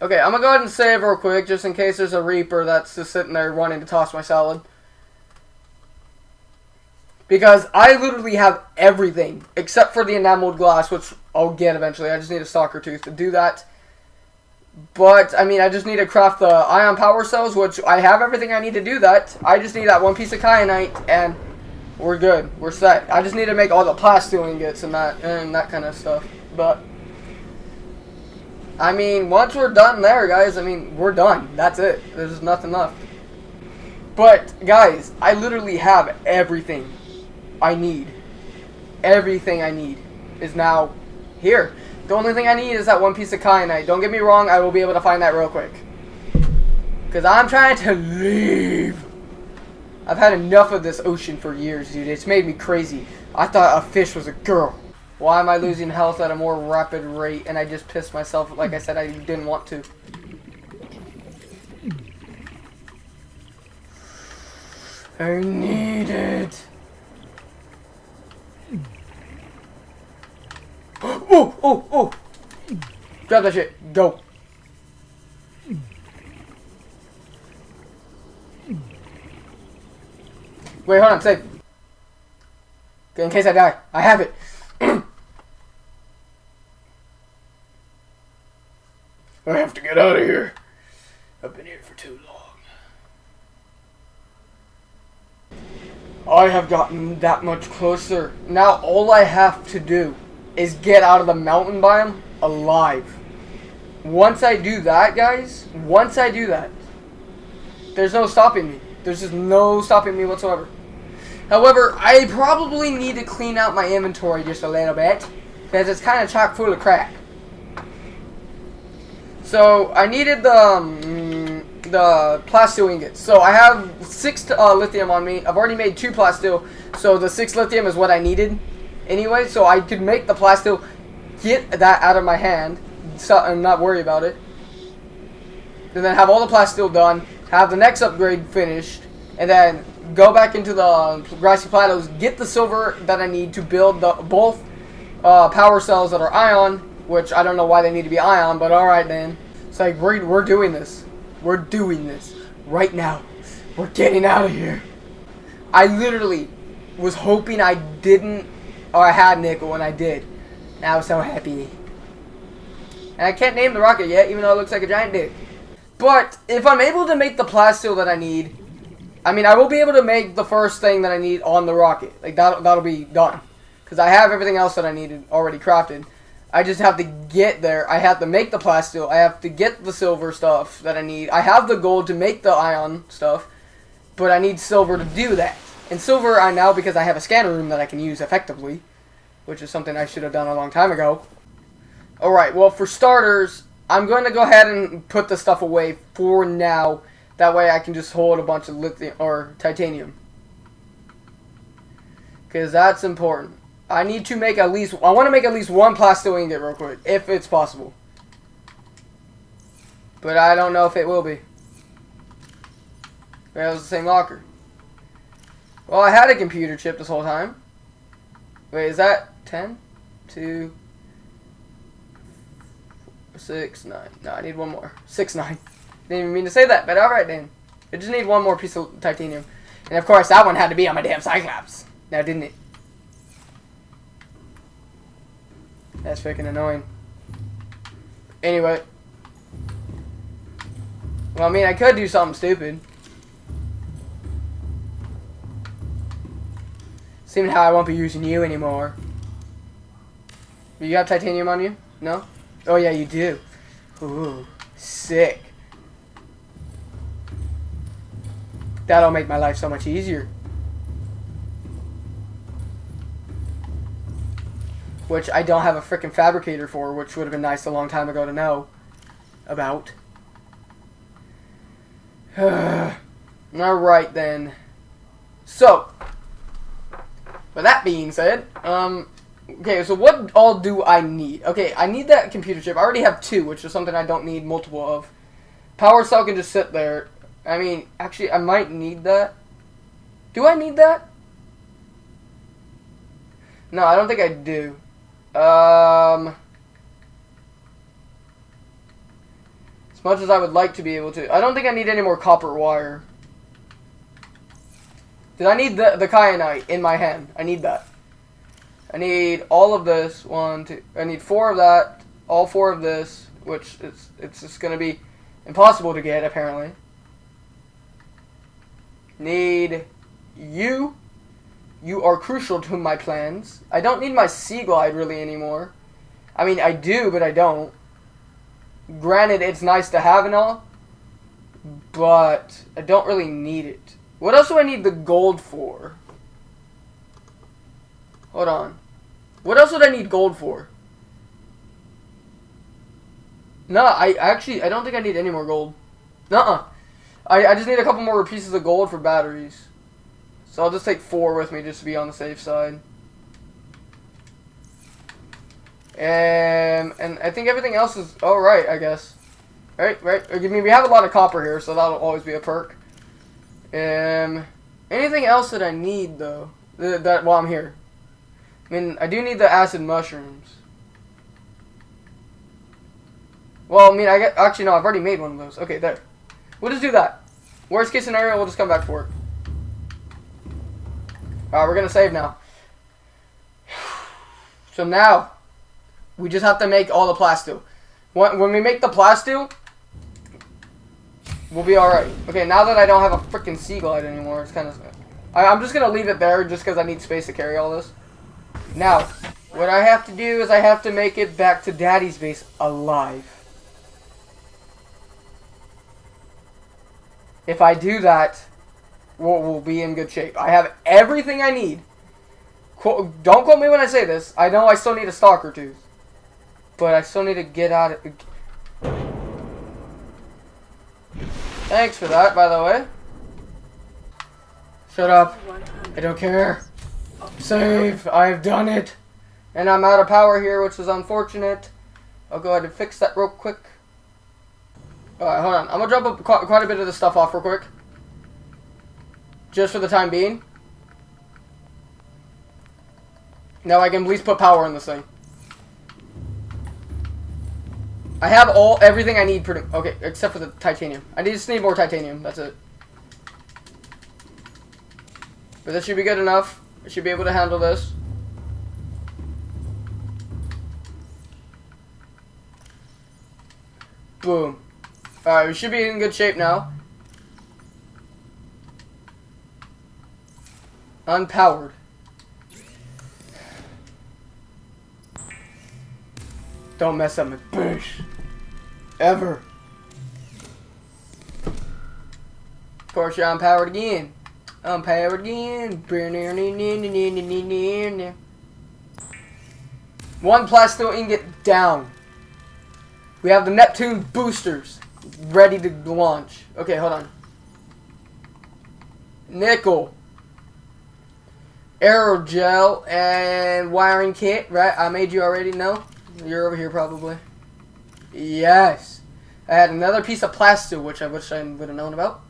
A: Okay, I'm gonna go ahead and save real quick, just in case there's a Reaper that's just sitting there wanting to toss my salad. Because I literally have everything, except for the enameled glass, which I'll get eventually. I just need a stalker tooth to do that. But, I mean, I just need to craft the ion power cells, which I have everything I need to do that. I just need that one piece of kyanite, and we're good. We're set. I just need to make all the plasteel ingots and that, and that kind of stuff. But... I mean, once we're done there, guys, I mean, we're done. That's it. There's nothing left. But, guys, I literally have everything I need. Everything I need is now here. The only thing I need is that one piece of kyanite. Don't get me wrong, I will be able to find that real quick. Because I'm trying to leave. I've had enough of this ocean for years, dude. It's made me crazy. I thought a fish was a girl. Why am I losing health at a more rapid rate? And I just pissed myself. Like I said, I didn't want to. I need it. Oh, oh, oh. Grab that shit. Go. Wait, hold on. Save. In case I die. I have it. I have to get out of here. I've been here for too long. I have gotten that much closer. Now all I have to do is get out of the mountain biome alive. Once I do that, guys, once I do that, there's no stopping me. There's just no stopping me whatsoever. However, I probably need to clean out my inventory just a little bit because it's kind of chock full of crap. So I needed the um, the plasteel ingots. So I have six uh, lithium on me. I've already made two plasteel. So the six lithium is what I needed anyway. So I could make the plasteel, get that out of my hand, so, and not worry about it. And then have all the plasteel done. Have the next upgrade finished, and then go back into the grassy plateaus. Get the silver that I need to build the both uh, power cells that are ion, which I don't know why they need to be ion, but alright then. It's like, we're, we're doing this. We're doing this. Right now. We're getting out of here. I literally was hoping I didn't, or I had nickel, when I did. And I was so happy. And I can't name the rocket yet, even though it looks like a giant dick. But, if I'm able to make the plasteel that I need, I mean, I will be able to make the first thing that I need on the rocket. Like, that, that'll be done. Because I have everything else that I needed already crafted. I just have to get there. I have to make the plasteel. I have to get the silver stuff that I need. I have the gold to make the ion stuff. But I need silver to do that. And silver I now, because I have a scanner room that I can use effectively. Which is something I should have done a long time ago. Alright, well for starters, I'm going to go ahead and put the stuff away for now. That way I can just hold a bunch of lithium or titanium. Because that's important. I need to make at least, I want to make at least one plasteel ingot real quick, if it's possible. But I don't know if it will be. That was the same locker. Well, I had a computer chip this whole time. Wait, is that 10? 2, 6, 9. No, I need one more. 6, 9. Didn't even mean to say that, but alright then. I just need one more piece of titanium. And of course, that one had to be on my damn Cyclops. Now, didn't it? That's freaking annoying. Anyway. Well, I mean, I could do something stupid. Seeing how I won't be using you anymore. You have titanium on you? No? Oh, yeah, you do. Ooh, sick. That'll make my life so much easier. Which I don't have a freaking fabricator for, which would have been nice a long time ago to know about. Alright then. So, with that being said, um, okay, so what all do I need? Okay, I need that computer chip. I already have two, which is something I don't need multiple of. Power cell can just sit there. I mean, actually, I might need that. Do I need that? No, I don't think I do. Um, as much as I would like to be able to, I don't think I need any more copper wire. Did I need the the kyanite in my hand? I need that. I need all of this. One, two. I need four of that. All four of this, which it's it's just gonna be impossible to get apparently. Need you. You are crucial to my plans. I don't need my Seaglide really anymore. I mean, I do, but I don't. Granted, it's nice to have and all, but I don't really need it. What else do I need the gold for? Hold on. What else would I need gold for? No, I actually, I don't think I need any more gold. Nuh-uh. I, I just need a couple more pieces of gold for batteries. So I'll just take four with me just to be on the safe side. And, and I think everything else is alright, I guess. Right, right. I mean, we have a lot of copper here, so that'll always be a perk. Um, anything else that I need, though, th that while I'm here? I mean, I do need the acid mushrooms. Well, I mean, I get, actually, no, I've already made one of those. Okay, there. We'll just do that. Worst case scenario, we'll just come back for it. Alright, we're gonna save now. So now, we just have to make all the plasteel. When, when we make the plasteel, we'll be alright. Okay, now that I don't have a freaking Seaglide anymore, it's kind of... I'm just gonna leave it there just because I need space to carry all this. Now, what I have to do is I have to make it back to Daddy's base alive. If I do that, we'll, we'll be in good shape. I have everything I need. Qu don't quote me when I say this. I know I still need a stalker tooth. But I still need to get out of... Thanks for that, by the way. Shut up. I don't care. Save. I've done it. And I'm out of power here, which is unfortunate. I'll go ahead and fix that real quick. Alright, hold on. I'm gonna drop quite, quite a bit of this stuff off real quick. Just for the time being. Now I can at least put power in this thing. I have all everything I need pretty okay, except for the titanium. I just need more titanium, that's it. But this should be good enough. I should be able to handle this. Boom. Alright, we should be in good shape now. Unpowered. Don't mess up my bush. Ever. Of course, you're unpowered again. Unpowered again. One plasteel ingot down. We have the Neptune boosters ready to launch. Okay, hold on. Nickel. Aerogel and wiring kit, right? I made you already know. You're over here probably. Yes. I had another piece of plasteel, which I wish I would have known about.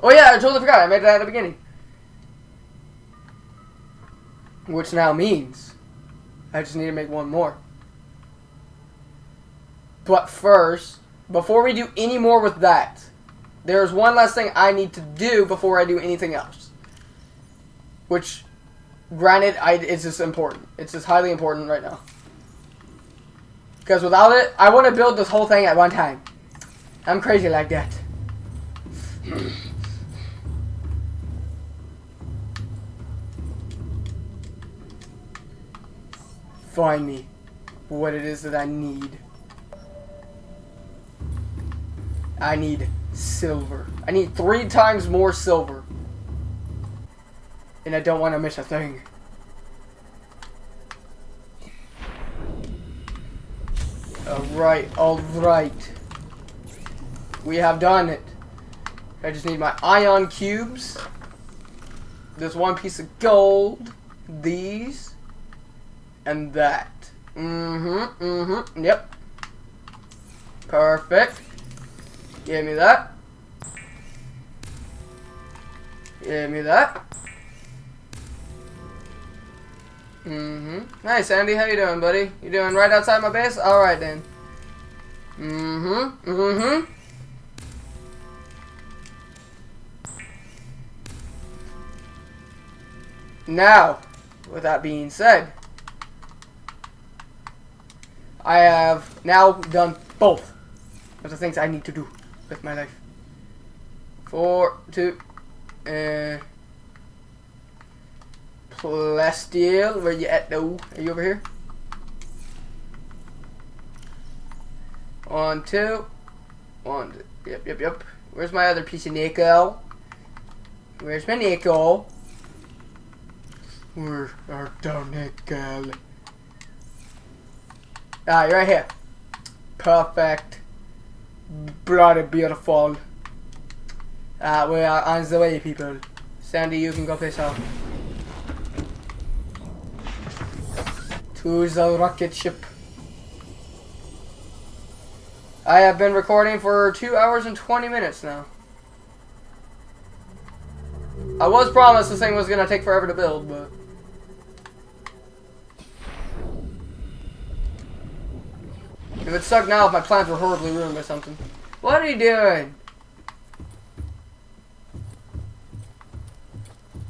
A: Oh yeah, I totally forgot. I made that at the beginning. Which now means I just need to make one more. But first, before we do any more with that, there's one last thing I need to do before I do anything else. Which, granted, I, it's just important. It's just highly important right now. Because without it, I want to build this whole thing at one time. I'm crazy like that. Find me what it is that I need. I need silver. I need three times more silver. And I don't want to miss a thing. Alright, alright. We have done it. I just need my ion cubes. This one piece of gold. These. And that. Mm-hmm, mm-hmm, yep. Perfect. Give me that. Give me that. Mm-hmm. Nice, Andy. How you doing, buddy? You doing right outside my base? Alright, then. Mm-hmm. Mm-hmm. Now, with that being said, I have now done both of the things I need to do with my life. Four, two, uh, Plasteel, where you at though? Are you over here? One, two, one, two. Yep, yep, yep. Where's my other piece of nickel? Where's my nickel? Where are the nickel? Ah, you're right here. Perfect. Bloody beautiful. Uh, we are on the way, people. Sandy, you can go piss off. To the rocket ship. I have been recording for 2 hours and 20 minutes now. I was promised this thing was going to take forever to build, but... It would suck now if my plans were horribly ruined by something. What are you doing?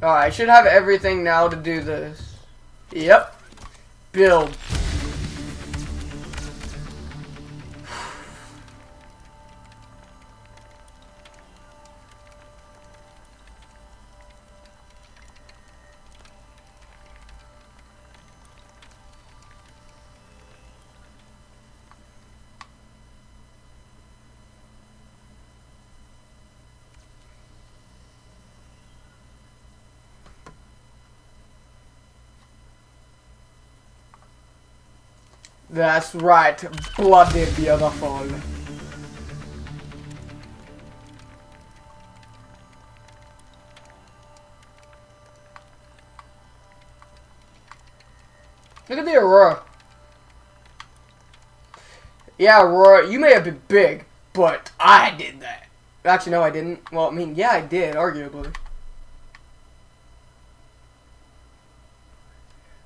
A: Oh, I should have everything now to do this. Yep. Build. That's right, bloody beautiful. Look at the Aurora. Yeah, Aurora, you may have been big, but I did that. Actually, no, I didn't. Well, I mean, yeah, I did, arguably.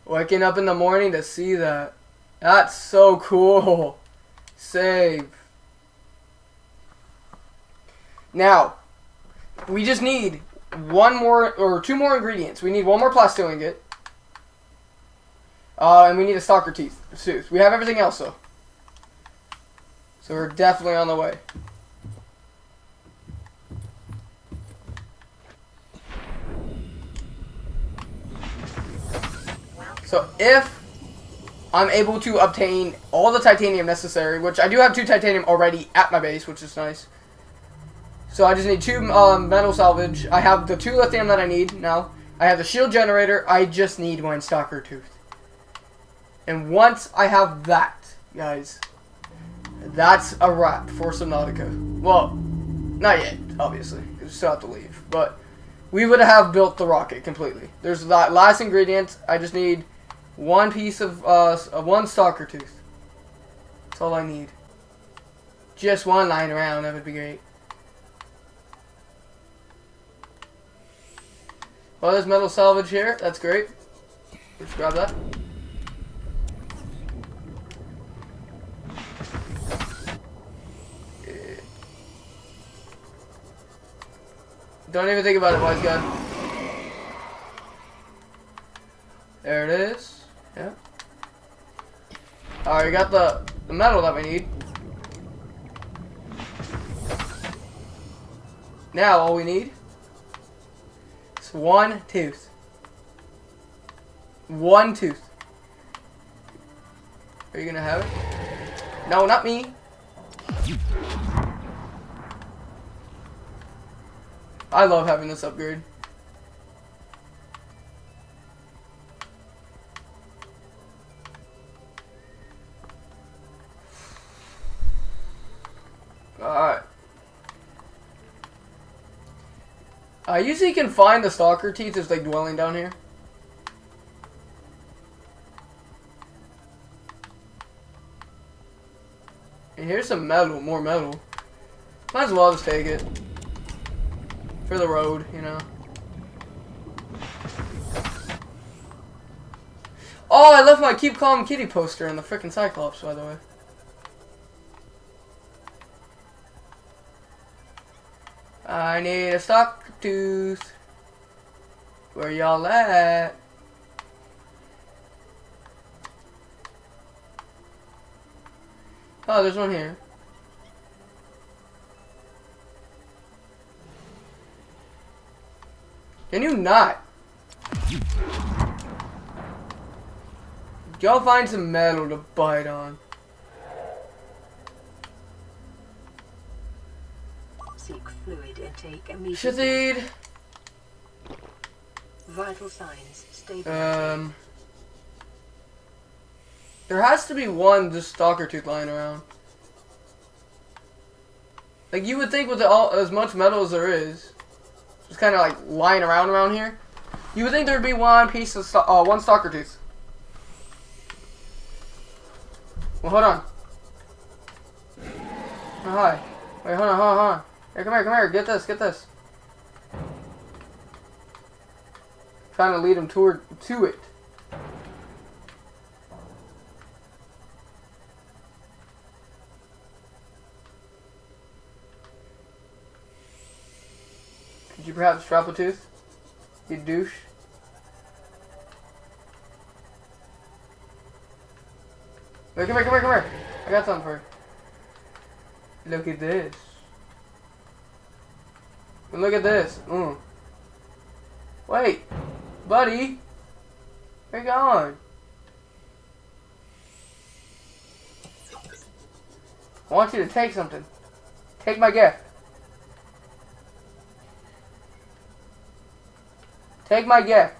A: Waking up in the morning to see that. That's so cool. Save. Now, we just need one more, or two more ingredients. We need one more plasteel ingot. Uh, and we need a stalker teeth. Tooth. We have everything else, though. So we're definitely on the way. So if I'm able to obtain all the titanium necessary, which I do have two titanium already at my base, which is nice. So I just need two um, metal salvage. I have the two lithium that I need now. I have the shield generator. I just need one stalker tooth. And once I have that, guys, that's a wrap for Subnautica. Well, not yet, obviously. We still have to leave. But we would have built the rocket completely. There's that last ingredient. I just need one piece of, uh, one stalker tooth. That's all I need. Just one lying around, that would be great. Well, there's metal salvage here. That's great. Let's grab that. Don't even think about it, wise guy. There it is. Yeah. Alright, we got the, the metal that we need. Now, all we need is one tooth. One tooth. Are you gonna have it? No, not me. I love having this upgrade. I usually can find the stalker teeth just like dwelling down here. And here's some metal, more metal. Might as well just take it. For the road, you know. Oh, I left my Keep Calm Kitty poster in the freaking Cyclops, by the way. I need a stock tooth. Where y'all at? Oh, there's one here. Can you not? Y'all find some metal to bite on.
B: Seek fluid intake immediately.
A: Shazid.
B: Vital signs stable.
A: Um. There has to be one just stalker tooth lying around. Like you would think with the, all as much metal as there is, just kind of like lying around around here, you would think there'd be one piece of uh, one stalker tooth. Well, hold on. Oh, hi. Wait, hold on, hold on, hold on. Here, come here, come here. Get this, get this. Trying to lead him toward to it. Could you perhaps drop a tooth? You douche. Wait, come here, come here, come here. I got something for you. Look at this. And look at this. Mm. Wait, buddy. Where you going? I want you to take something. Take my gift. Take my gift.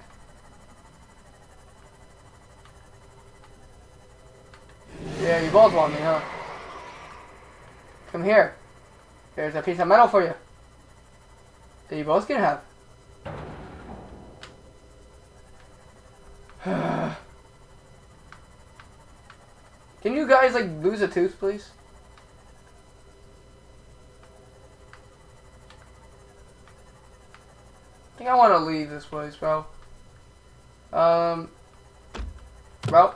A: Yeah, you both want me, huh? Come here. There's a piece of metal for you. That you both can have. Can you guys like lose a tooth, please? I think I want to leave this place, bro. Um, bro.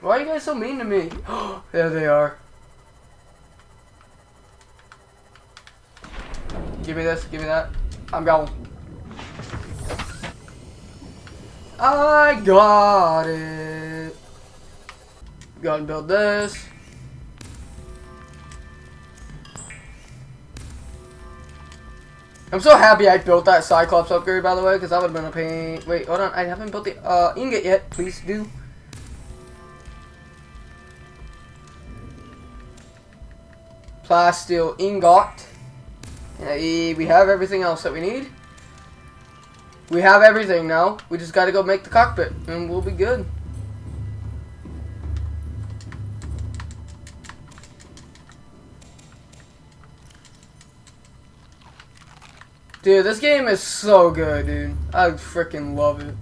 A: Why are you guys so mean to me? there they are. Give me this, give me that. I'm going. I got it. Go and build this. I'm so happy I built that Cyclops upgrade, by the way, because that would have been a pain. Wait, hold on. I haven't built the uh, ingot yet. Please do. Plasteel ingot. We have everything else that we need. We have everything now. We just got to go make the cockpit, and we'll be good. Dude, this game is so good, dude. I freaking love it.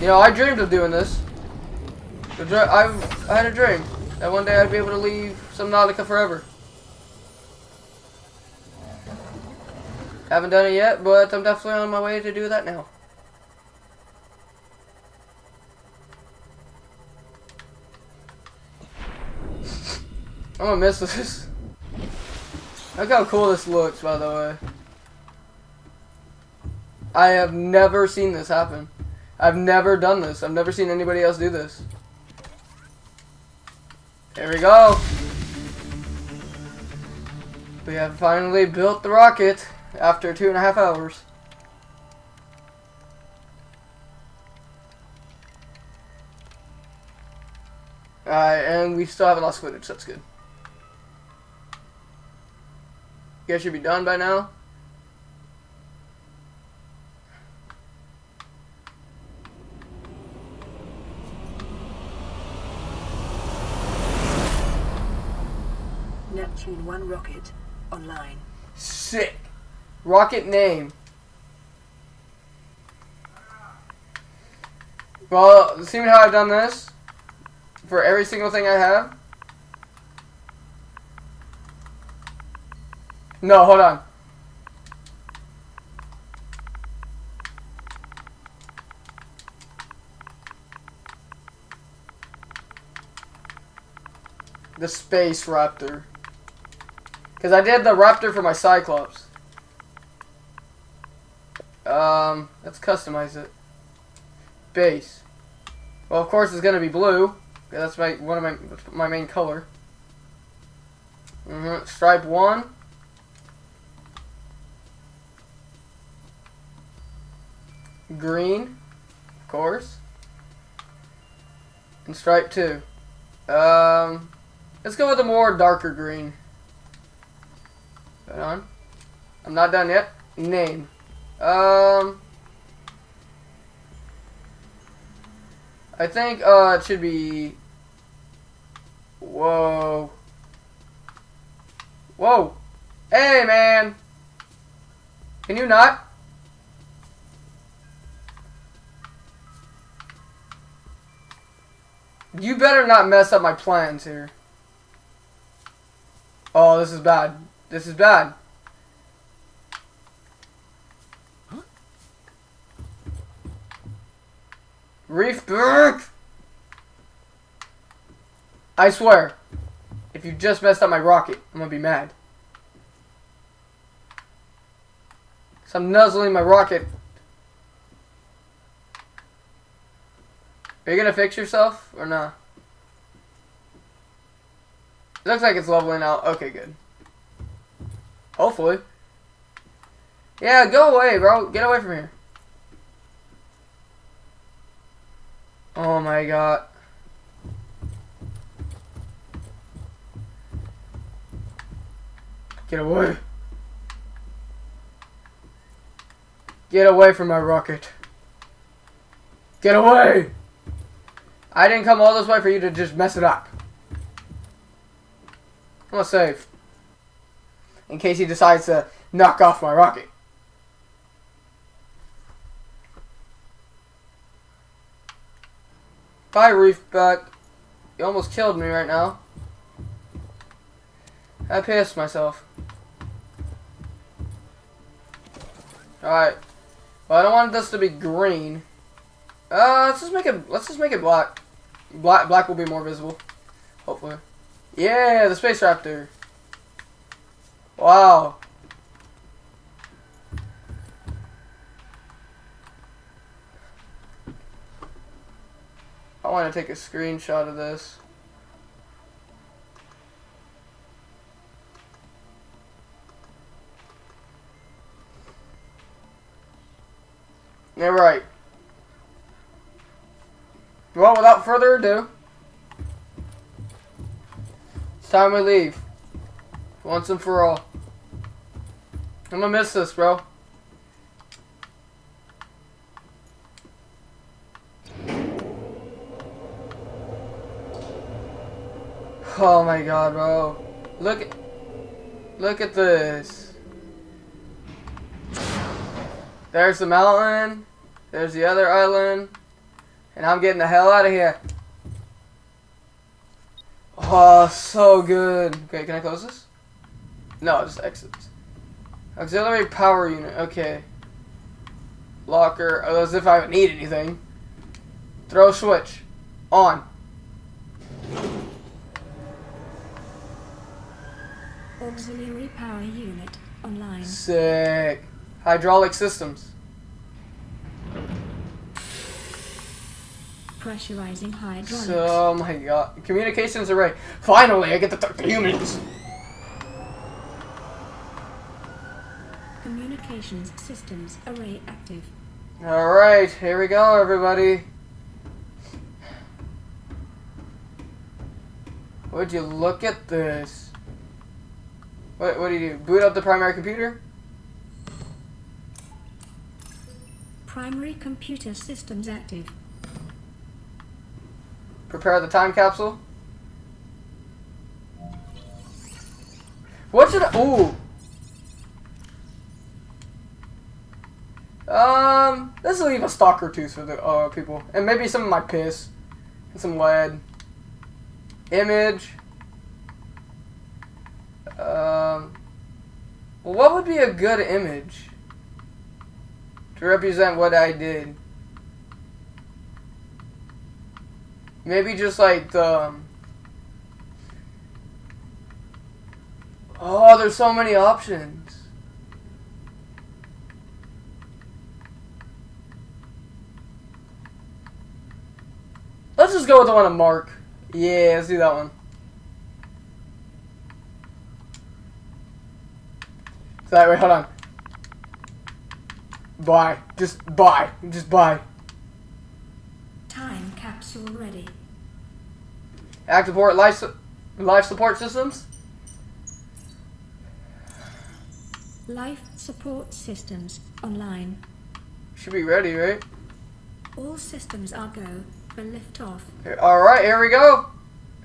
A: You know, I dreamed of doing this. I had a dream that one day I'd be able to leave some Subnautica forever. Haven't done it yet, but I'm definitely on my way to do that now. I'm gonna miss this. Look how cool this looks, by the way. I have never seen this happen. I've never done this. I've never seen anybody else do this. There we go. We have finally built the rocket after two and a half hours. Alright, and we still haven't lost footage. That's good. You guys should be done by now.
B: Neptune 1 rocket online.
A: Sick. Rocket name. Well, see how I've done this? For every single thing I have? No, hold on. The Space Raptor. Because I did the Raptor for my Cyclops. Um, let's customize it. Base. Well, of course it's gonna be blue. That's my one of my my main color. Mm -hmm. Stripe one. Green, of course. And stripe two. Um, let's go with a more darker green. On. I'm not done yet. Name. Um, I think uh, it should be. Whoa. Whoa. Hey, man. Can you not? You better not mess up my plans here. Oh, this is bad. This is bad. Reefback! I swear, if you just messed up my rocket, I'm gonna be mad. So I'm nuzzling my rocket. Are you gonna fix yourself or not? It looks like it's leveling out. Okay, good. Hopefully. Yeah, go away, bro. Get away from here. Oh my god. Get away. Get away from my rocket. Get away! I didn't come all this way for you to just mess it up. I'm gonna save in case he decides to knock off my rocket. Bye, Reefback. You almost killed me right now. I pissed myself. Alright. Well, I don't want this to be green. Uh, let's just make it, let's just make it black. Black, black will be more visible. Hopefully. Yeah, the Space Raptor. Wow. I want to take a screenshot of this. Yeah, right. Well, without further ado, it's time we leave. Once and for all. I'm gonna miss this, bro. Oh my god, bro. Look at Look at this. There's the mountain. There's the other island. And I'm getting the hell out of here. Oh, so good. Okay, can I close this? No, just exits. Auxiliary power unit. Okay. Locker. Oh, as if I would need anything. Throw switch. On.
D: Auxiliary power unit online.
A: Sick. Hydraulic systems.
D: Pressurizing hydraulics.
A: Oh my god. Communications array. Finally, I get to talk to humans.
D: Communications systems array active.
A: Alright, here we go, everybody. Would you look at this? What, what do you do? Boot up the primary computer?
D: Primary computer systems active.
A: Prepare the time capsule? What should I... Ooh. Um, let's leave a stalker tooth for the uh, people. And maybe some of my piss. And some lead. Image. Um, what would be a good image to represent what I did? Maybe just like the. um, Oh, there's so many options. Let's just go with the one on Mark. Yeah, let's do that one. So that way, hold on. Buy. Just buy. Just buy.
D: Time capsule ready.
A: Active support life, su- life support systems.
D: Life support systems online.
A: Should be ready, right?
D: All systems are go for liftoff.
A: Here- All right, here we go.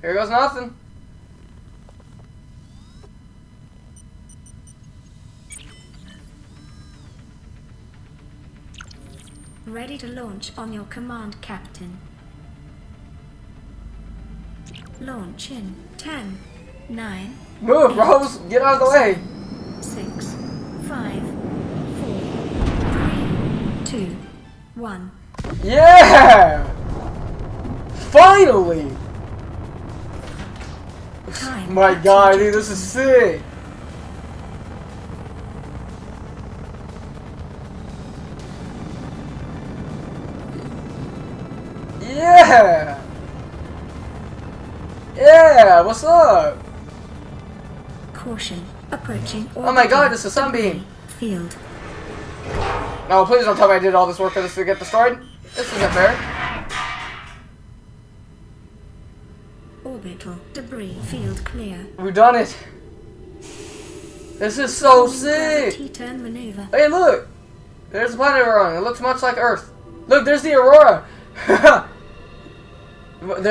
A: Here goes nothing.
D: Ready to launch on your command, Captain. Launch in 10, 9,
A: Move, Rose. Get out of the way.
D: 6, 5, 4, 3, 2, 1.
A: Yeah! Finally! My god, dude, this is sick. Yeah! Yeah, what's up?
D: Caution. Approaching
A: Oh my god, it's a sunbeam.
D: Field.
A: No, please don't tell me I did all this work for this to get destroyed. This isn't fair.
D: Clear.
A: We've done it. This is so sick.
D: T-turn maneuver.
A: Hey, look! There's a planet we're on. It looks much like Earth. Look, there's the Aurora! the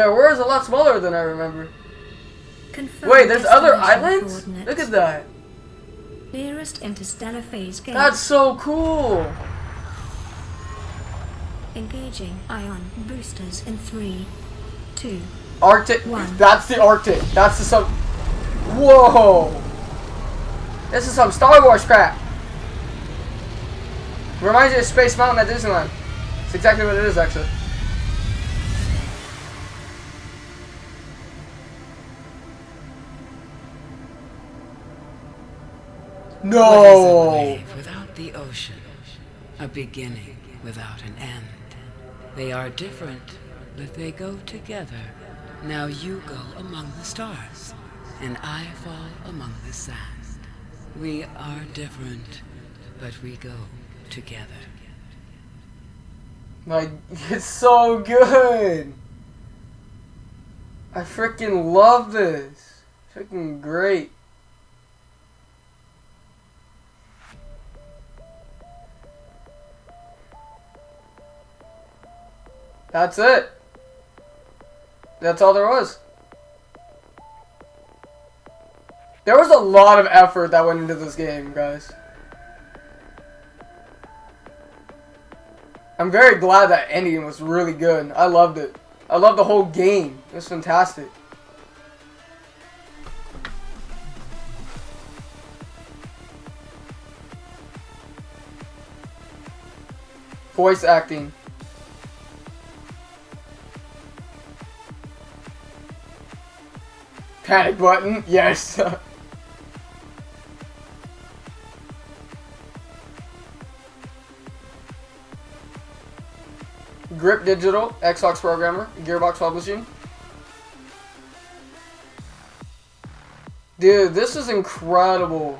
A: Aurora's a lot smaller than I remember.
D: Confirm
A: Wait, there's other islands? Look at that.
D: Nearest interstellar phase gate.
A: That's so cool.
D: Engaging ion boosters in three,
B: two,
A: Arctic.
B: One.
A: That's the Arctic. That's the sub. Whoa! This is some Star Wars crap. Reminds you of Space Mountain at Disneyland. It's exactly what it is, actually.
E: What is a
A: No.
E: wave without the ocean? A beginning without an end. They are different, but they go together. Now you go among the stars, and I fall among the sand. We are different, but we go together.
A: Like, it's so good. I freaking love this. Freaking great. That's it. That's all there was. There was a lot of effort that went into this game, guys. I'm very glad that ending was really good. I loved it. I loved the whole game. It was fantastic. Voice acting. Panic button, yes. Grip Digital, Xbox programmer, Gearbox Publishing. Dude, this is incredible.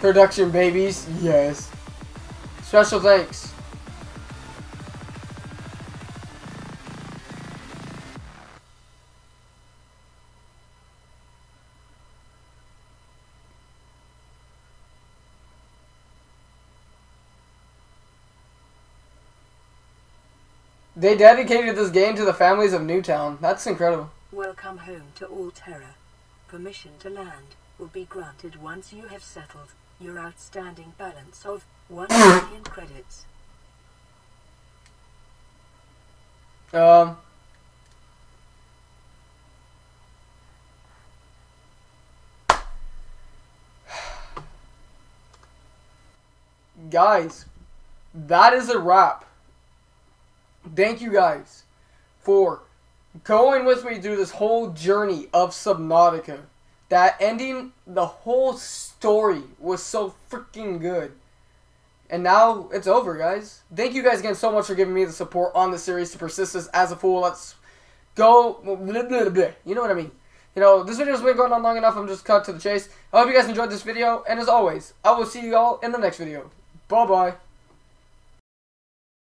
A: Production babies, yes. Special thanks. They dedicated this game to the families of Newtown. That's incredible.
B: Welcome home to Alterra. Permission to land will be granted once you have settled your outstanding balance of 1 million credits.
A: Um. Guys, that is a wrap. Thank you guys for going with me through this whole journey of Subnautica. That ending, the whole story was so freaking good. And now it's over, guys. Thank you guys again so much for giving me the support on the series to persist this as a fool. Let's go. You know what I mean. You know, this video's been going on long enough. I'm just cut to the chase. I hope you guys enjoyed this video. And as always, I will see you all in the next video. Bye-bye.